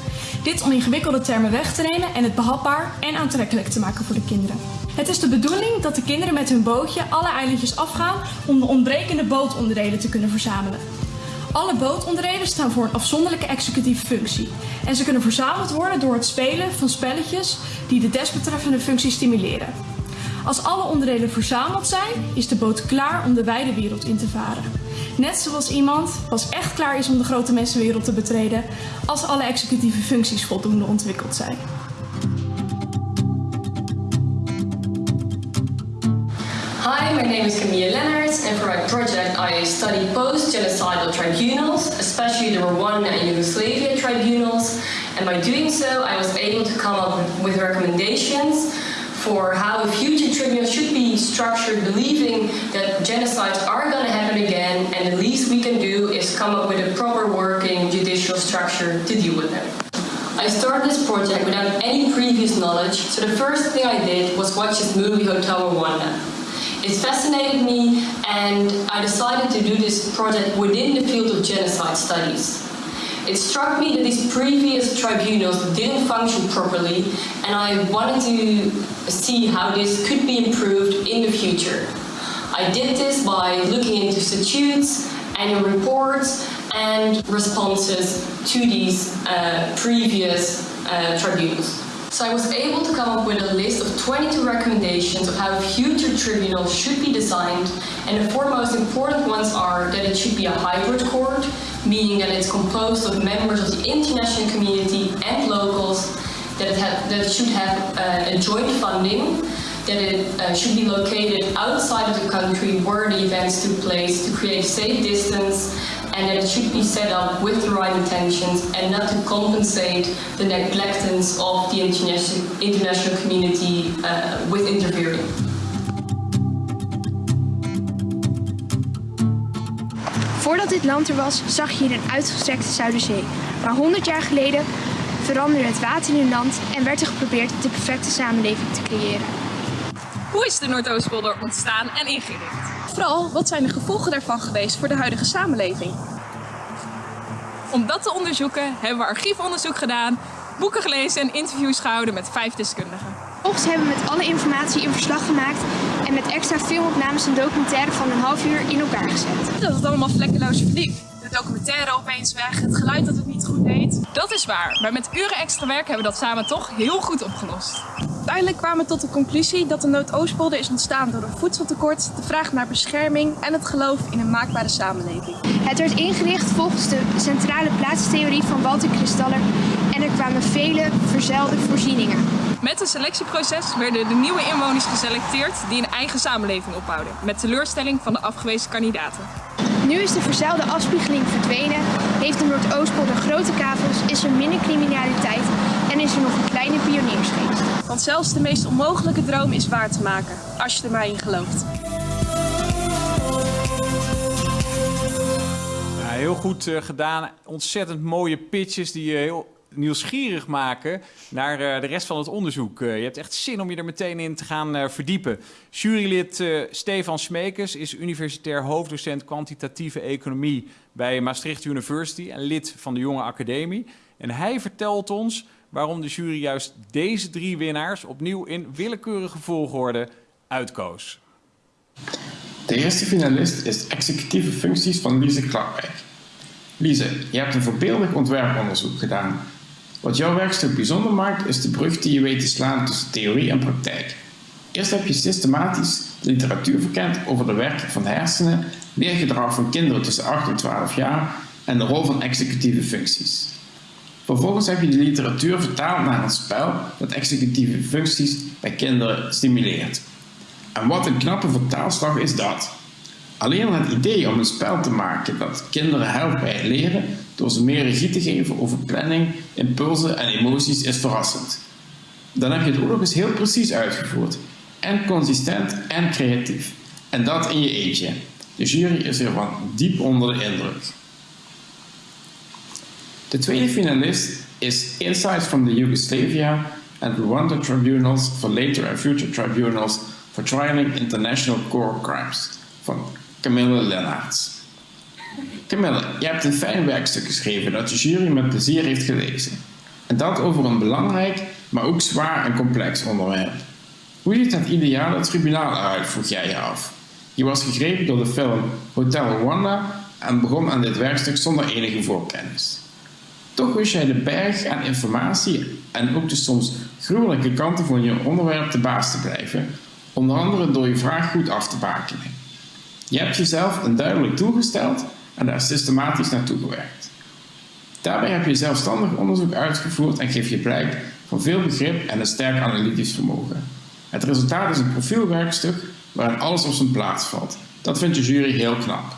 Dit om ingewikkelde termen weg te nemen en het behapbaar en aantrekkelijk te maken voor de kinderen. Het is de bedoeling dat de kinderen met hun bootje alle eilandjes afgaan om de ontbrekende bootonderdelen te kunnen verzamelen. Alle bootonderdelen staan voor een afzonderlijke executieve functie en ze kunnen verzameld worden door het spelen van spelletjes die de desbetreffende functie stimuleren. Als alle onderdelen verzameld zijn, is de boot klaar om de wijde wereld in te varen. Net zoals iemand pas echt klaar is om de grote mensenwereld te betreden als alle executieve functies voldoende ontwikkeld zijn. My name is Camille Lennarts, and for my project I studied post-genocidal tribunals, especially the Rwandan and Yugoslavia tribunals, and by doing so I was able to come up with recommendations for how a future tribunals should be structured, believing that genocides are going to happen again, and the least we can do is come up with a proper working judicial structure to deal with them. I started this project without any previous knowledge, so the first thing I did was watch this movie Hotel Rwanda. It fascinated me and I decided to do this project within the field of genocide studies. It struck me that these previous tribunals didn't function properly and I wanted to see how this could be improved in the future. I did this by looking into statutes, annual reports and responses to these uh, previous uh, tribunals. So I was able to come up with a list of 22 recommendations of how future tribunals should be designed, and the four most important ones are that it should be a hybrid court, meaning that it's composed of members of the international community and locals, that it, have, that it should have uh, a joint funding, that it uh, should be located outside of the country where the events took place to create safe distance, and that it should be set up with the right intentions and not to compensate the neglectance of the international, international community uh, with interfering. Voordat dit land er was, zag je hier een uitgestrekte Zuiderzee. Maar 100 jaar geleden veranderde het water in het land en werd er geprobeerd de perfecte samenleving te creëren. Hoe is de Noordoostpolder ontstaan en ingericht? Vooral, wat zijn de gevolgen daarvan geweest voor de huidige samenleving? Om dat te onderzoeken hebben we archiefonderzoek gedaan, boeken gelezen en interviews gehouden met vijf deskundigen. Vervolgens hebben we met alle informatie een verslag gemaakt en met extra filmopnames een documentaire van een half uur in elkaar gezet. Dat het allemaal vlekkeloos verliep. De documentaire opeens weg, het geluid dat het niet goed deed. Dat is waar, maar met uren extra werk hebben we dat samen toch heel goed opgelost. Uiteindelijk kwamen we tot de conclusie dat de Noordoostpolder is ontstaan door een voedseltekort, de vraag naar bescherming en het geloof in een maakbare samenleving. Het werd ingericht volgens de centrale plaatstheorie van Walter Kristaller en er kwamen vele verzelde voorzieningen. Met een selectieproces werden de nieuwe inwoners geselecteerd die een eigen samenleving opbouwden, met teleurstelling van de afgewezen kandidaten. Nu is de verzuilde afspiegeling verdwenen, heeft de Noordoostpolder grote kavels, is er minder criminaliteit en is er nog een kleine pioniersgeest. Want zelfs de meest onmogelijke droom is waar te maken, als je er maar in gelooft. Heel goed uh, gedaan. Ontzettend mooie pitches die je heel nieuwsgierig maken naar uh, de rest van het onderzoek. Uh, je hebt echt zin om je er meteen in te gaan uh, verdiepen. Jurylid Stefan Smekers is universitair hoofddocent kwantitatieve economie bij Maastricht University en lid van de Jonge Academie. En hij vertelt ons waarom de jury juist deze drie winnaars opnieuw in willekeurige volgorde uitkoos. De eerste finalist is executieve functies van Lise Klapwijk. Lise, je hebt een voorbeeldig ontwerponderzoek gedaan. Wat jouw werkstuk bijzonder maakt, is de brug die je weet te slaan tussen theorie en praktijk. Eerst heb je systematisch de literatuur verkend over de werking van de hersenen, leergedrag van kinderen tussen 8 en 12 jaar en de rol van executieve functies. Vervolgens heb je de literatuur vertaald naar een spel dat executieve functies bij kinderen stimuleert. En wat een knappe vertaalslag is dat. Alleen al het idee om een spel te maken dat kinderen helpt bij het leren door ze meer regie te geven over planning, impulsen en emoties is verrassend. Dan heb je het ook nog eens heel precies uitgevoerd. En consistent en creatief. En dat in je eentje. De jury is ervan diep onder de indruk. De tweede finalist is Insights from the Yugoslavia and Rwanda Tribunals for Later and Future Tribunals for Trialing International Core Crimes van Camille Lennarts. Camille, je hebt een fijn werkstuk geschreven dat de jury met plezier heeft gelezen. En dat over een belangrijk, maar ook zwaar en complex onderwerp. Hoe ziet het ideale tribunaal eruit, vroeg jij je af. Je was gegrepen door de film Hotel Rwanda en begon aan dit werkstuk zonder enige voorkennis. Toch wist jij de berg aan informatie en ook de soms gruwelijke kanten van je onderwerp te baas te blijven, onder andere door je vraag goed af te bakenen. Je hebt jezelf een duidelijk doel gesteld en daar systematisch naartoe gewerkt. Daarbij heb je zelfstandig onderzoek uitgevoerd en geef je blijk van veel begrip en een sterk analytisch vermogen. Het resultaat is een profielwerkstuk waarin alles op zijn plaats valt. Dat vindt de jury heel knap.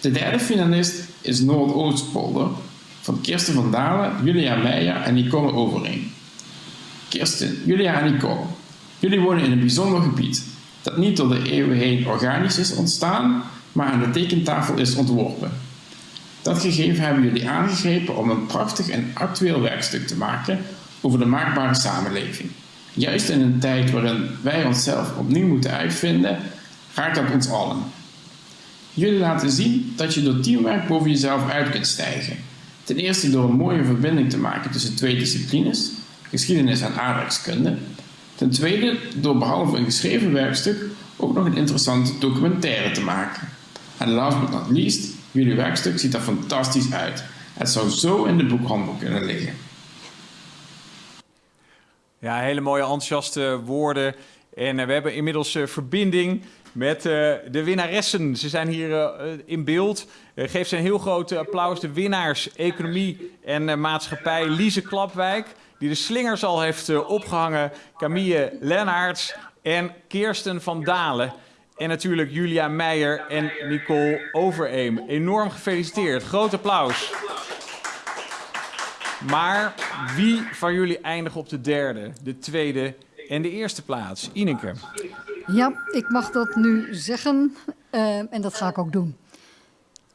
De derde finalist is Noordoostpolder van Kirsten van Dalen, Julia Meijer en Nicole Overeem. Kirsten, Julia en Nicole, jullie wonen in een bijzonder gebied dat niet door de eeuwen heen organisch is ontstaan, maar aan de tekentafel is ontworpen. Dat gegeven hebben jullie aangegrepen om een prachtig en actueel werkstuk te maken over de maakbare samenleving. Juist in een tijd waarin wij onszelf opnieuw moeten uitvinden, raakt dat ons allen. Jullie laten zien dat je door teamwerk boven jezelf uit kunt stijgen. Ten eerste door een mooie verbinding te maken tussen twee disciplines, geschiedenis en aardrijkskunde. Ten tweede door behalve een geschreven werkstuk ook nog een interessante documentaire te maken. En last but not least, jullie werkstuk ziet er fantastisch uit. Het zou zo in de boekhandel kunnen liggen. Ja, hele mooie enthousiaste woorden. En uh, we hebben inmiddels uh, verbinding met uh, de winnaressen. Ze zijn hier in beeld. geef ze een heel groot applaus. De winnaars Economie en Maatschappij, Lise Klapwijk, die de slingers al heeft opgehangen. Camille Lennarts en Kirsten van Dalen. En natuurlijk Julia Meijer en Nicole Overeem. Enorm gefeliciteerd. Groot applaus. Maar wie van jullie eindigt op de derde, de tweede en de eerste plaats? Ineke. Ja, ik mag dat nu zeggen uh, en dat ga ik ook doen.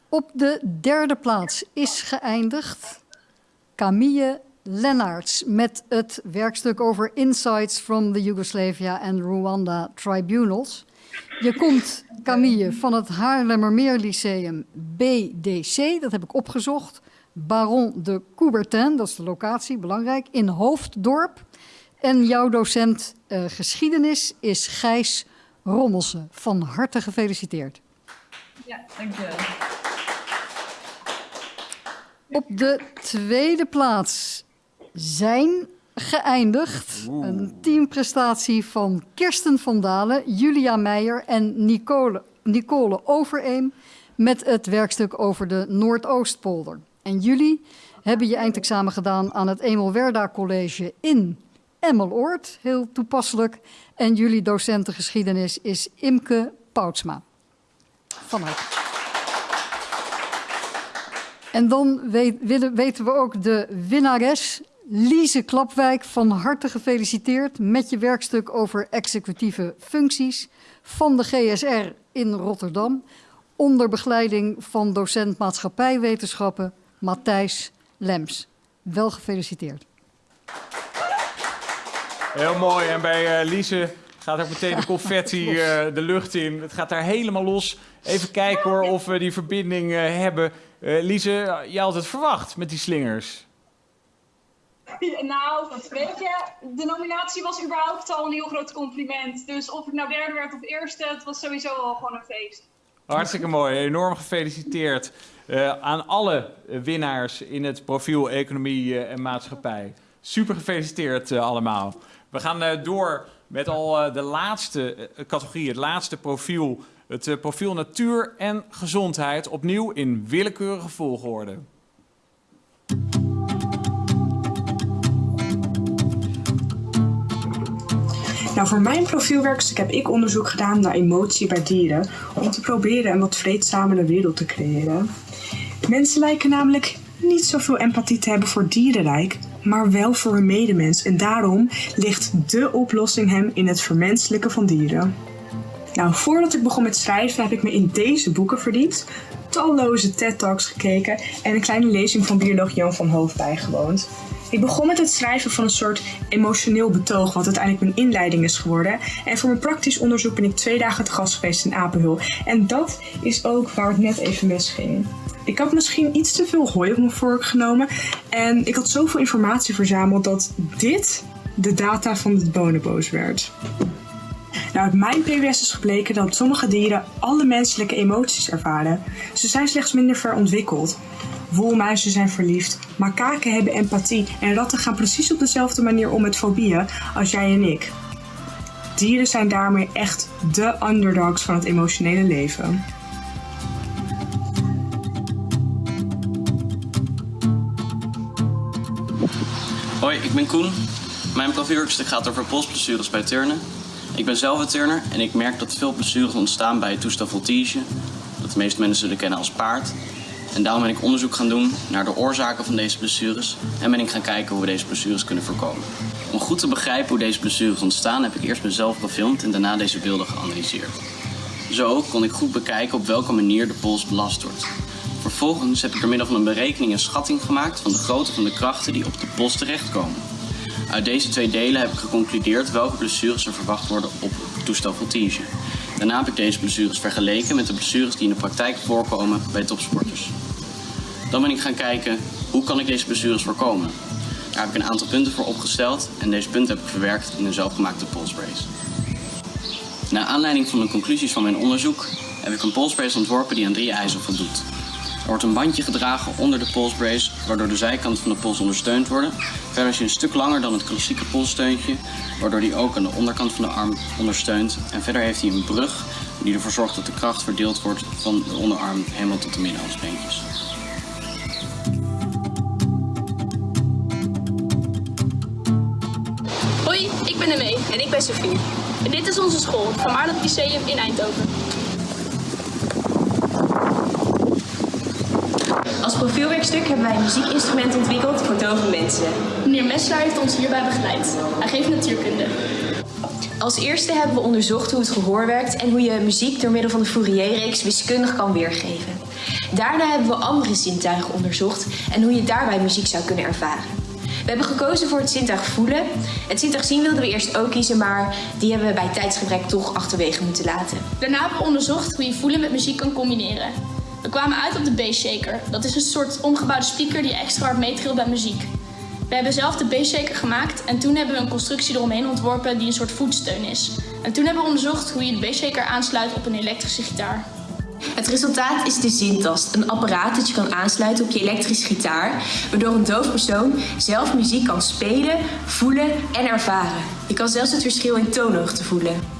Op de derde plaats is geëindigd Camille Lennarts met het werkstuk over Insights from the Yugoslavia and Rwanda Tribunals. Je komt, Camille, van het Haarlemmermeer Lyceum BDC, dat heb ik opgezocht. Baron de Coubertin, dat is de locatie, belangrijk, in Hoofddorp. En jouw docent uh, geschiedenis is Gijs Rommelsen. Van harte gefeliciteerd. Ja, dankjewel. Op de tweede plaats zijn geëindigd Oeh. een teamprestatie van Kirsten van Dalen, Julia Meijer en Nicole, Nicole Overeem met het werkstuk over de Noordoostpolder. En jullie hebben je eindexamen gedaan aan het Emil Werda College in Emmeloord, heel toepasselijk. En jullie docenten geschiedenis is Imke Poutsma. Van harte. En dan weten we ook de winnares, Lise Klapwijk. Van harte gefeliciteerd met je werkstuk over executieve functies van de GSR in Rotterdam. Onder begeleiding van docent maatschappijwetenschappen Matthijs Lems. Wel gefeliciteerd. Heel mooi. En bij uh, Lise gaat ook meteen de confetti uh, de lucht in. Het gaat daar helemaal los. Even kijken hoor of we die verbinding uh, hebben. Lise, je had het verwacht met die slingers. Nou, weet je, de nominatie was überhaupt al een heel groot compliment. Dus of ik nou derde werd of eerste, het was sowieso al gewoon een feest. Hartstikke mooi. Enorm gefeliciteerd uh, aan alle winnaars in het profiel Economie uh, en Maatschappij. Super gefeliciteerd uh, allemaal. We gaan door met al de laatste categorie, het laatste profiel. Het profiel Natuur en Gezondheid. Opnieuw in willekeurige volgorde. Nou, voor mijn profielwerkstuk heb ik onderzoek gedaan naar emotie bij dieren om te proberen een wat vreedzamere wereld te creëren. Mensen lijken namelijk niet zoveel empathie te hebben voor dierenrijk, maar wel voor hun medemens. En daarom ligt de oplossing hem in het vermenselijken van dieren. Nou, voordat ik begon met schrijven heb ik me in deze boeken verdiept, talloze TED-talks gekeken en een kleine lezing van bioloog Jan van Hoof bijgewoond. Ik begon met het schrijven van een soort emotioneel betoog, wat uiteindelijk mijn inleiding is geworden. En voor mijn praktisch onderzoek ben ik twee dagen te gast geweest in Apenhul. En dat is ook waar het net even misging. Ik had misschien iets te veel hooi op mijn vork genomen. En ik had zoveel informatie verzameld dat dit de data van het bonenboos werd. Nou, uit mijn PWS is gebleken dat sommige dieren alle menselijke emoties ervaren. Ze zijn slechts minder ver ontwikkeld. Woelmuizen zijn verliefd, makaken hebben empathie en ratten gaan precies op dezelfde manier om met fobieën als jij en ik. Dieren zijn daarmee echt de underdogs van het emotionele leven. Hoi, ik ben Koen. Mijn profielwerkstuk gaat over polsblessures bij turnen. Ik ben zelf een turner en ik merk dat veel blessures ontstaan bij het toestel voltige, dat de meeste mensen zullen kennen als paard. En daarom ben ik onderzoek gaan doen naar de oorzaken van deze blessures en ben ik gaan kijken hoe we deze blessures kunnen voorkomen. Om goed te begrijpen hoe deze blessures ontstaan heb ik eerst mezelf gefilmd en daarna deze beelden geanalyseerd. Zo kon ik goed bekijken op welke manier de pols belast wordt. Vervolgens heb ik door middel van een berekening een schatting gemaakt van de grootte van de krachten die op de pols terechtkomen. Uit deze twee delen heb ik geconcludeerd welke blessures er verwacht worden op het toestel voltige. Daarna heb ik deze blessures vergeleken met de blessures die in de praktijk voorkomen bij topsporters. Dan ben ik gaan kijken hoe kan ik deze blessures voorkomen. Daar heb ik een aantal punten voor opgesteld en deze punten heb ik verwerkt in een zelfgemaakte polsbrace. Naar aanleiding van de conclusies van mijn onderzoek heb ik een polsbrace ontworpen die aan drie eisen voldoet. Er wordt een bandje gedragen onder de polsbrace, waardoor de zijkanten van de pols ondersteund worden. Verder is hij een stuk langer dan het klassieke polssteuntje, waardoor die ook aan de onderkant van de arm ondersteunt. En verder heeft hij een brug die ervoor zorgt dat de kracht verdeeld wordt van de onderarm helemaal tot de middenhalsbeentjes. Hoi, ik ben Emee. En ik ben Sophie. En dit is onze school, het Maarland Lyceum in Eindhoven. Profielwerkstuk hebben wij een muziekinstrument ontwikkeld voor dove mensen. Meneer Messelaar heeft ons hierbij begeleid. Hij geeft natuurkunde. Als eerste hebben we onderzocht hoe het gehoor werkt en hoe je muziek door middel van de Fourier-reeks wiskundig kan weergeven. Daarna hebben we andere zintuigen onderzocht en hoe je daarbij muziek zou kunnen ervaren. We hebben gekozen voor het zintuig voelen. Het zintuig zien wilden we eerst ook kiezen, maar die hebben we bij tijdsgebrek toch achterwege moeten laten. Daarna hebben we onderzocht hoe je voelen met muziek kan combineren. We kwamen uit op de Bass-shaker. Dat is een soort omgebouwde speaker die extra hard meetrilt bij muziek. We hebben zelf de Bass-shaker gemaakt en toen hebben we een constructie eromheen ontworpen die een soort voetsteun is. En toen hebben we onderzocht hoe je de Bass-shaker aansluit op een elektrische gitaar. Het resultaat is de zintast, een apparaat dat je kan aansluiten op je elektrische gitaar, waardoor een doof persoon zelf muziek kan spelen, voelen en ervaren. Je kan zelfs het verschil in toonhoogte voelen.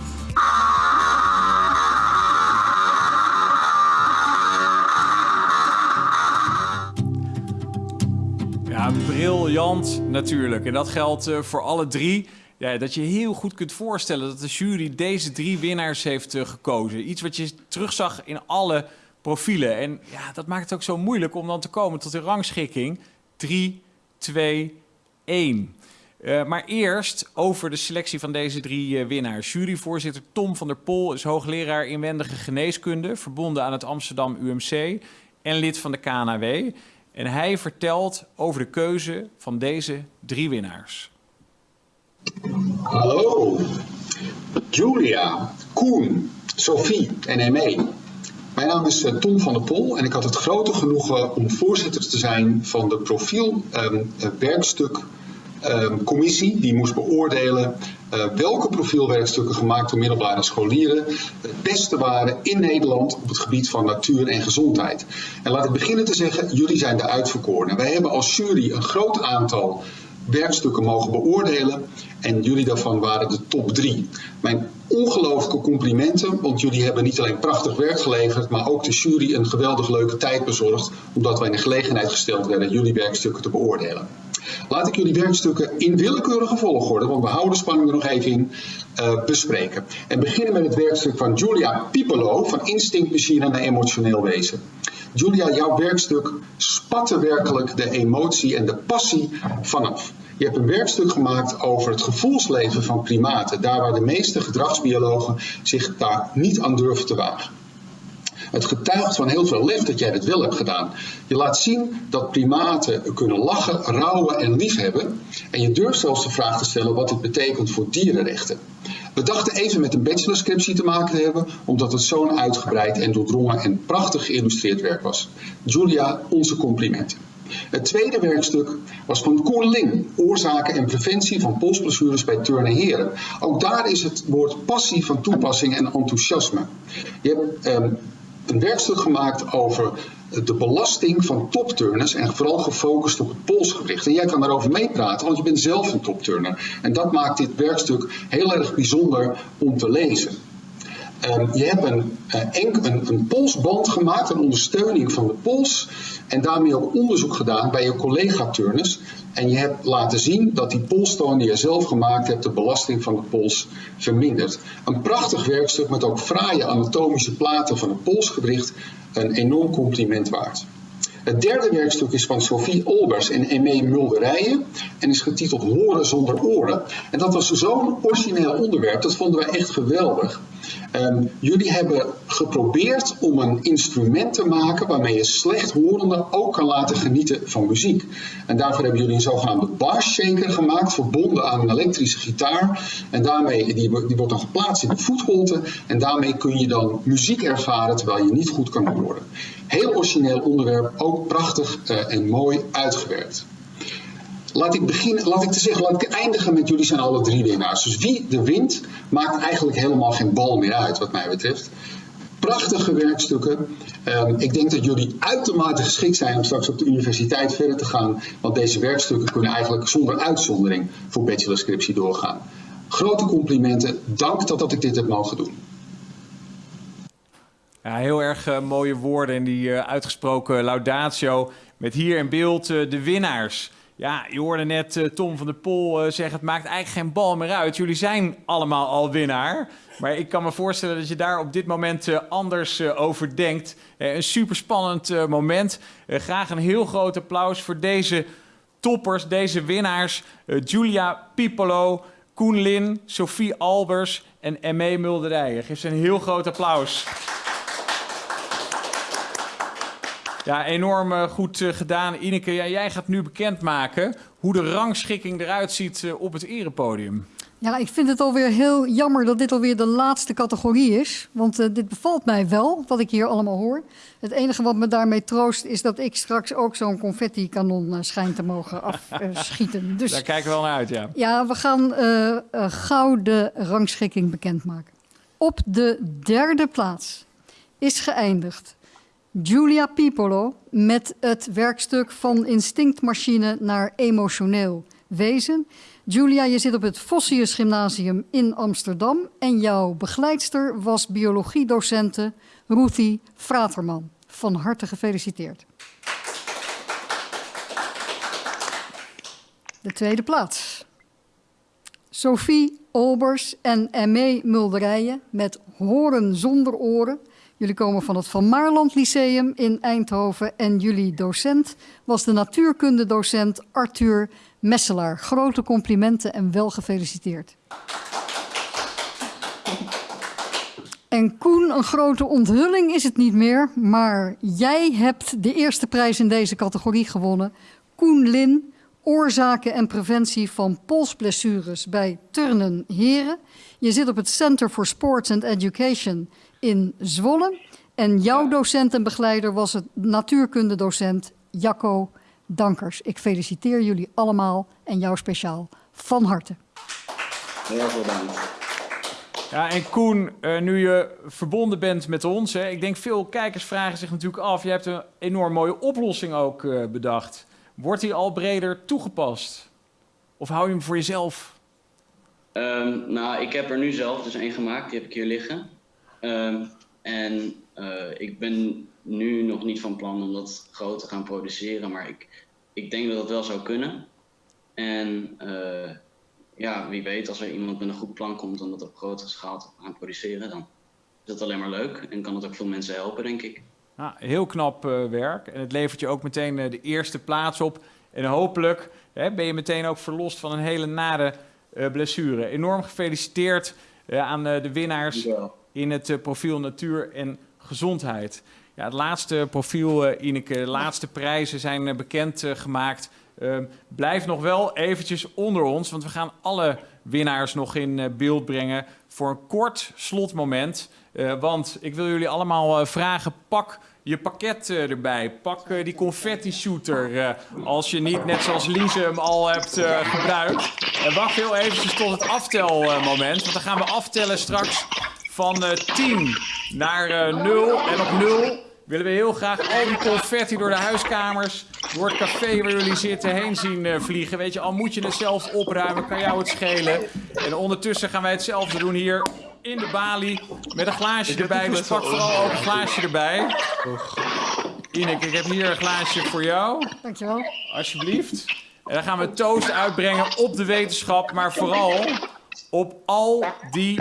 Briljant natuurlijk. En dat geldt eh, voor alle drie. Ja, dat je heel goed kunt voorstellen dat de jury deze drie winnaars heeft eh, gekozen. Iets wat je terugzag in alle profielen. En ja, dat maakt het ook zo moeilijk om dan te komen tot de rangschikking 3, 2, 1. Uh, maar eerst over de selectie van deze drie uh, winnaars. Juryvoorzitter Tom van der Pol is hoogleraar inwendige geneeskunde, verbonden aan het Amsterdam UMC en lid van de KNAW. En hij vertelt over de keuze van deze drie winnaars. Hallo, Julia, Koen, Sophie en Emme. Mijn naam is uh, Tom van der Pol en ik had het grote genoegen om voorzitter te zijn van de profielwerkstuk um, um, commissie die moest beoordelen uh, welke profielwerkstukken gemaakt door middelbare scholieren het beste waren in Nederland op het gebied van natuur en gezondheid. En laat ik beginnen te zeggen, jullie zijn de uitverkorenen. Wij hebben als jury een groot aantal werkstukken mogen beoordelen en jullie daarvan waren de top drie. Mijn ongelooflijke complimenten, want jullie hebben niet alleen prachtig werk geleverd, maar ook de jury een geweldig leuke tijd bezorgd, omdat wij in de gelegenheid gesteld werden jullie werkstukken te beoordelen. Laat ik jullie werkstukken in willekeurige volgorde, want we houden de spanning er nog even in, uh, bespreken. En beginnen met het werkstuk van Julia Pipolo van Instinctmachine naar Emotioneel Wezen. Julia, jouw werkstuk spatte werkelijk de emotie en de passie vanaf. Je hebt een werkstuk gemaakt over het gevoelsleven van primaten, daar waar de meeste gedragsbiologen zich daar niet aan durven te wagen. Het getuigt van heel veel lef dat jij dit wel hebt gedaan. Je laat zien dat primaten kunnen lachen, rouwen en liefhebben. En je durft zelfs de vraag te stellen wat dit betekent voor dierenrechten. We dachten even met een bachelorscriptie te maken te hebben, omdat het zo'n uitgebreid en doordrongen en prachtig geïllustreerd werk was. Julia, onze complimenten. Het tweede werkstuk was van Koen Ling, oorzaken en preventie van polsblessures bij turnen heren. Ook daar is het woord passie van toepassing en enthousiasme. Je hebt um, een werkstuk gemaakt over de belasting van topturners en vooral gefocust op het polsgewricht. En jij kan daarover meepraten, want je bent zelf een topturner. En dat maakt dit werkstuk heel erg bijzonder om te lezen. Um, je hebt een, uh, een, een, polsband gemaakt, een ondersteuning van de pols. En daarmee ook onderzoek gedaan bij je collega-turners. En je hebt laten zien dat die polstoon die je zelf gemaakt hebt, de belasting van de pols vermindert. Een prachtig werkstuk met ook fraaie anatomische platen van het polsgewricht. Een enorm compliment waard. Het derde werkstuk is van Sophie Olbers en Emme Mulderijen en is getiteld Horen zonder oren. En dat was zo'n origineel onderwerp, dat vonden wij echt geweldig. Um, jullie hebben geprobeerd om een instrument te maken waarmee je slechthorenden ook kan laten genieten van muziek. En daarvoor hebben jullie een zogenaamde bar shaker gemaakt, verbonden aan een elektrische gitaar. En daarmee, die, die wordt dan geplaatst in de voetholte en daarmee kun je dan muziek ervaren terwijl je niet goed kan horen. Heel origineel onderwerp, ook prachtig uh, en mooi uitgewerkt. Laat ik beginnen, laat ik te zeggen, laat ik eindigen met jullie zijn alle drie winnaars. Dus wie de wint, maakt eigenlijk helemaal geen bal meer uit, wat mij betreft. Prachtige werkstukken. Um, ik denk dat jullie uitermate geschikt zijn om straks op de universiteit verder te gaan. Want deze werkstukken kunnen eigenlijk zonder uitzondering voor bachelorscriptie doorgaan. Grote complimenten. Dank dat, dat ik dit heb mogen doen. Ja, heel erg uh, mooie woorden en die uh, uitgesproken laudatio. Met hier in beeld uh, de winnaars. Ja, je hoorde net uh, Tom van der Pol uh, zeggen: het maakt eigenlijk geen bal meer uit. Jullie zijn allemaal al winnaar. Maar ik kan me voorstellen dat je daar op dit moment uh, anders over denkt. een super spannend moment. graag een heel groot applaus voor deze toppers, deze winnaars: Julia Pipolo, Koen Lin, Sophie Albers en Emme Mulderijen. Geef ze een heel groot applaus. Ja, enorm uh, goed uh, gedaan. Ineke, ja, jij gaat nu bekendmaken hoe de rangschikking eruit ziet uh, op het erepodium. Ja, ik vind het alweer heel jammer dat dit alweer de laatste categorie is. Want dit bevalt mij wel, wat ik hier allemaal hoor. Het enige wat me daarmee troost is dat ik straks ook zo'n confetti-kanon schijn te mogen afschieten. dus, Daar kijken we wel naar uit, ja. Ja, we gaan gauw de rangschikking bekendmaken. Op de derde plaats is geëindigd Julia Pipolo met het werkstuk van instinctmachine naar emotioneel wezen. Julia, je zit op het Vossius Gymnasium in Amsterdam en jouw begeleidster was biologiedocente Ruthie Fraterman. Van harte gefeliciteerd. De tweede plaats. Sophie Olbers en Emme Mulderijen met Horen zonder oren Jullie komen van het Van Maarland Lyceum in Eindhoven en jullie docent was de natuurkundedocent Arthur Messelaar. Grote complimenten en wel gefeliciteerd. En Koen, een grote onthulling is het niet meer, maar jij hebt de eerste prijs in deze categorie gewonnen. Koen Lin, oorzaken en preventie van polsblessures bij turnen heren. Je zit op het Center for Sports and Education in Zwolle. En jouw docent en begeleider was het natuurkundedocent Jacco Dankers. Ik feliciteer jullie allemaal en jou speciaal van harte. Heel veel dank. Ja, en Koen, uh, nu je verbonden bent met ons, hè, ik denk veel kijkers vragen zich natuurlijk af. Je hebt een enorm mooie oplossing ook uh, bedacht. Wordt die al breder toegepast? Of hou je hem voor jezelf? Um, nou, ik heb er nu zelf dus één gemaakt. Die heb ik hier liggen. Um, en uh, ik ben nu nog niet van plan om dat groot te gaan produceren, maar ik, ik denk dat dat wel zou kunnen. En uh, ja, wie weet, als er iemand met een goed plan komt om dat op grotere schaal te gaan produceren, dan is dat alleen maar leuk en kan het ook veel mensen helpen, denk ik. Nou, heel knap uh, werk. En het levert je ook meteen de eerste plaats op. En hopelijk hè, ben je meteen ook verlost van een hele nare blessure. Enorm gefeliciteerd aan de winnaars in het profiel natuur en gezondheid. Ja, het laatste profiel, eh, Ineke, de laatste prijzen zijn eh, bekend eh, gemaakt. Ehm, blijf nog wel eventjes onder ons, want we gaan alle winnaars nog in eh, beeld brengen voor een kort slotmoment. Eh, want ik wil jullie allemaal eh, vragen, pak je pakket eh, erbij. Pak eh, die confetti shooter eh, als je niet net zoals Lise hem al hebt eh, gebruikt. En wacht heel eventjes tot het aftelmoment, want dan gaan we aftellen straks van eh 10 naar eh 0. En op 0 willen we heel graag al die confetti door de huiskamers, door het café waar jullie zitten heen zien eh, vliegen. Weet je, al moet je het zelf opruimen, kan jou het schelen. En ondertussen gaan wij hetzelfde doen hier in de balie met een glaasje erbij. Dus pak vooral ook een glaasje erbij. Ineke, ik heb hier een glaasje voor jou. Dankjewel. Alsjeblieft. En dan gaan we toast uitbrengen op de wetenschap, maar vooral op al die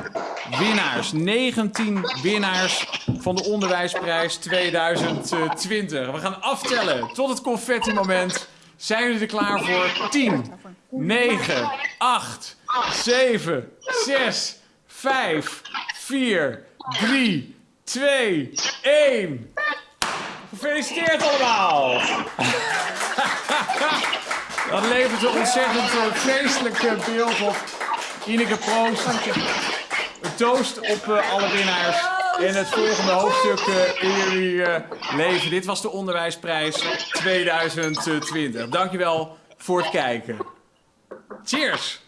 winnaars. 19 winnaars van de Onderwijsprijs 2020. We gaan aftellen tot het confetti-moment. Zijn jullie er klaar voor? 10, 9, 8, 7, 6, 5, 4, 3, 2, 1. Gefeliciteerd allemaal! Dat levert een ontzettend eh, feestelijk eh, beeld op. Ineke Proost. Een toast op eh, alle winnaars. En het volgende hoofdstuk eh, in jullie eh, leven. Dit was de Onderwijsprijs 2020. Dankjewel voor het kijken. Cheers!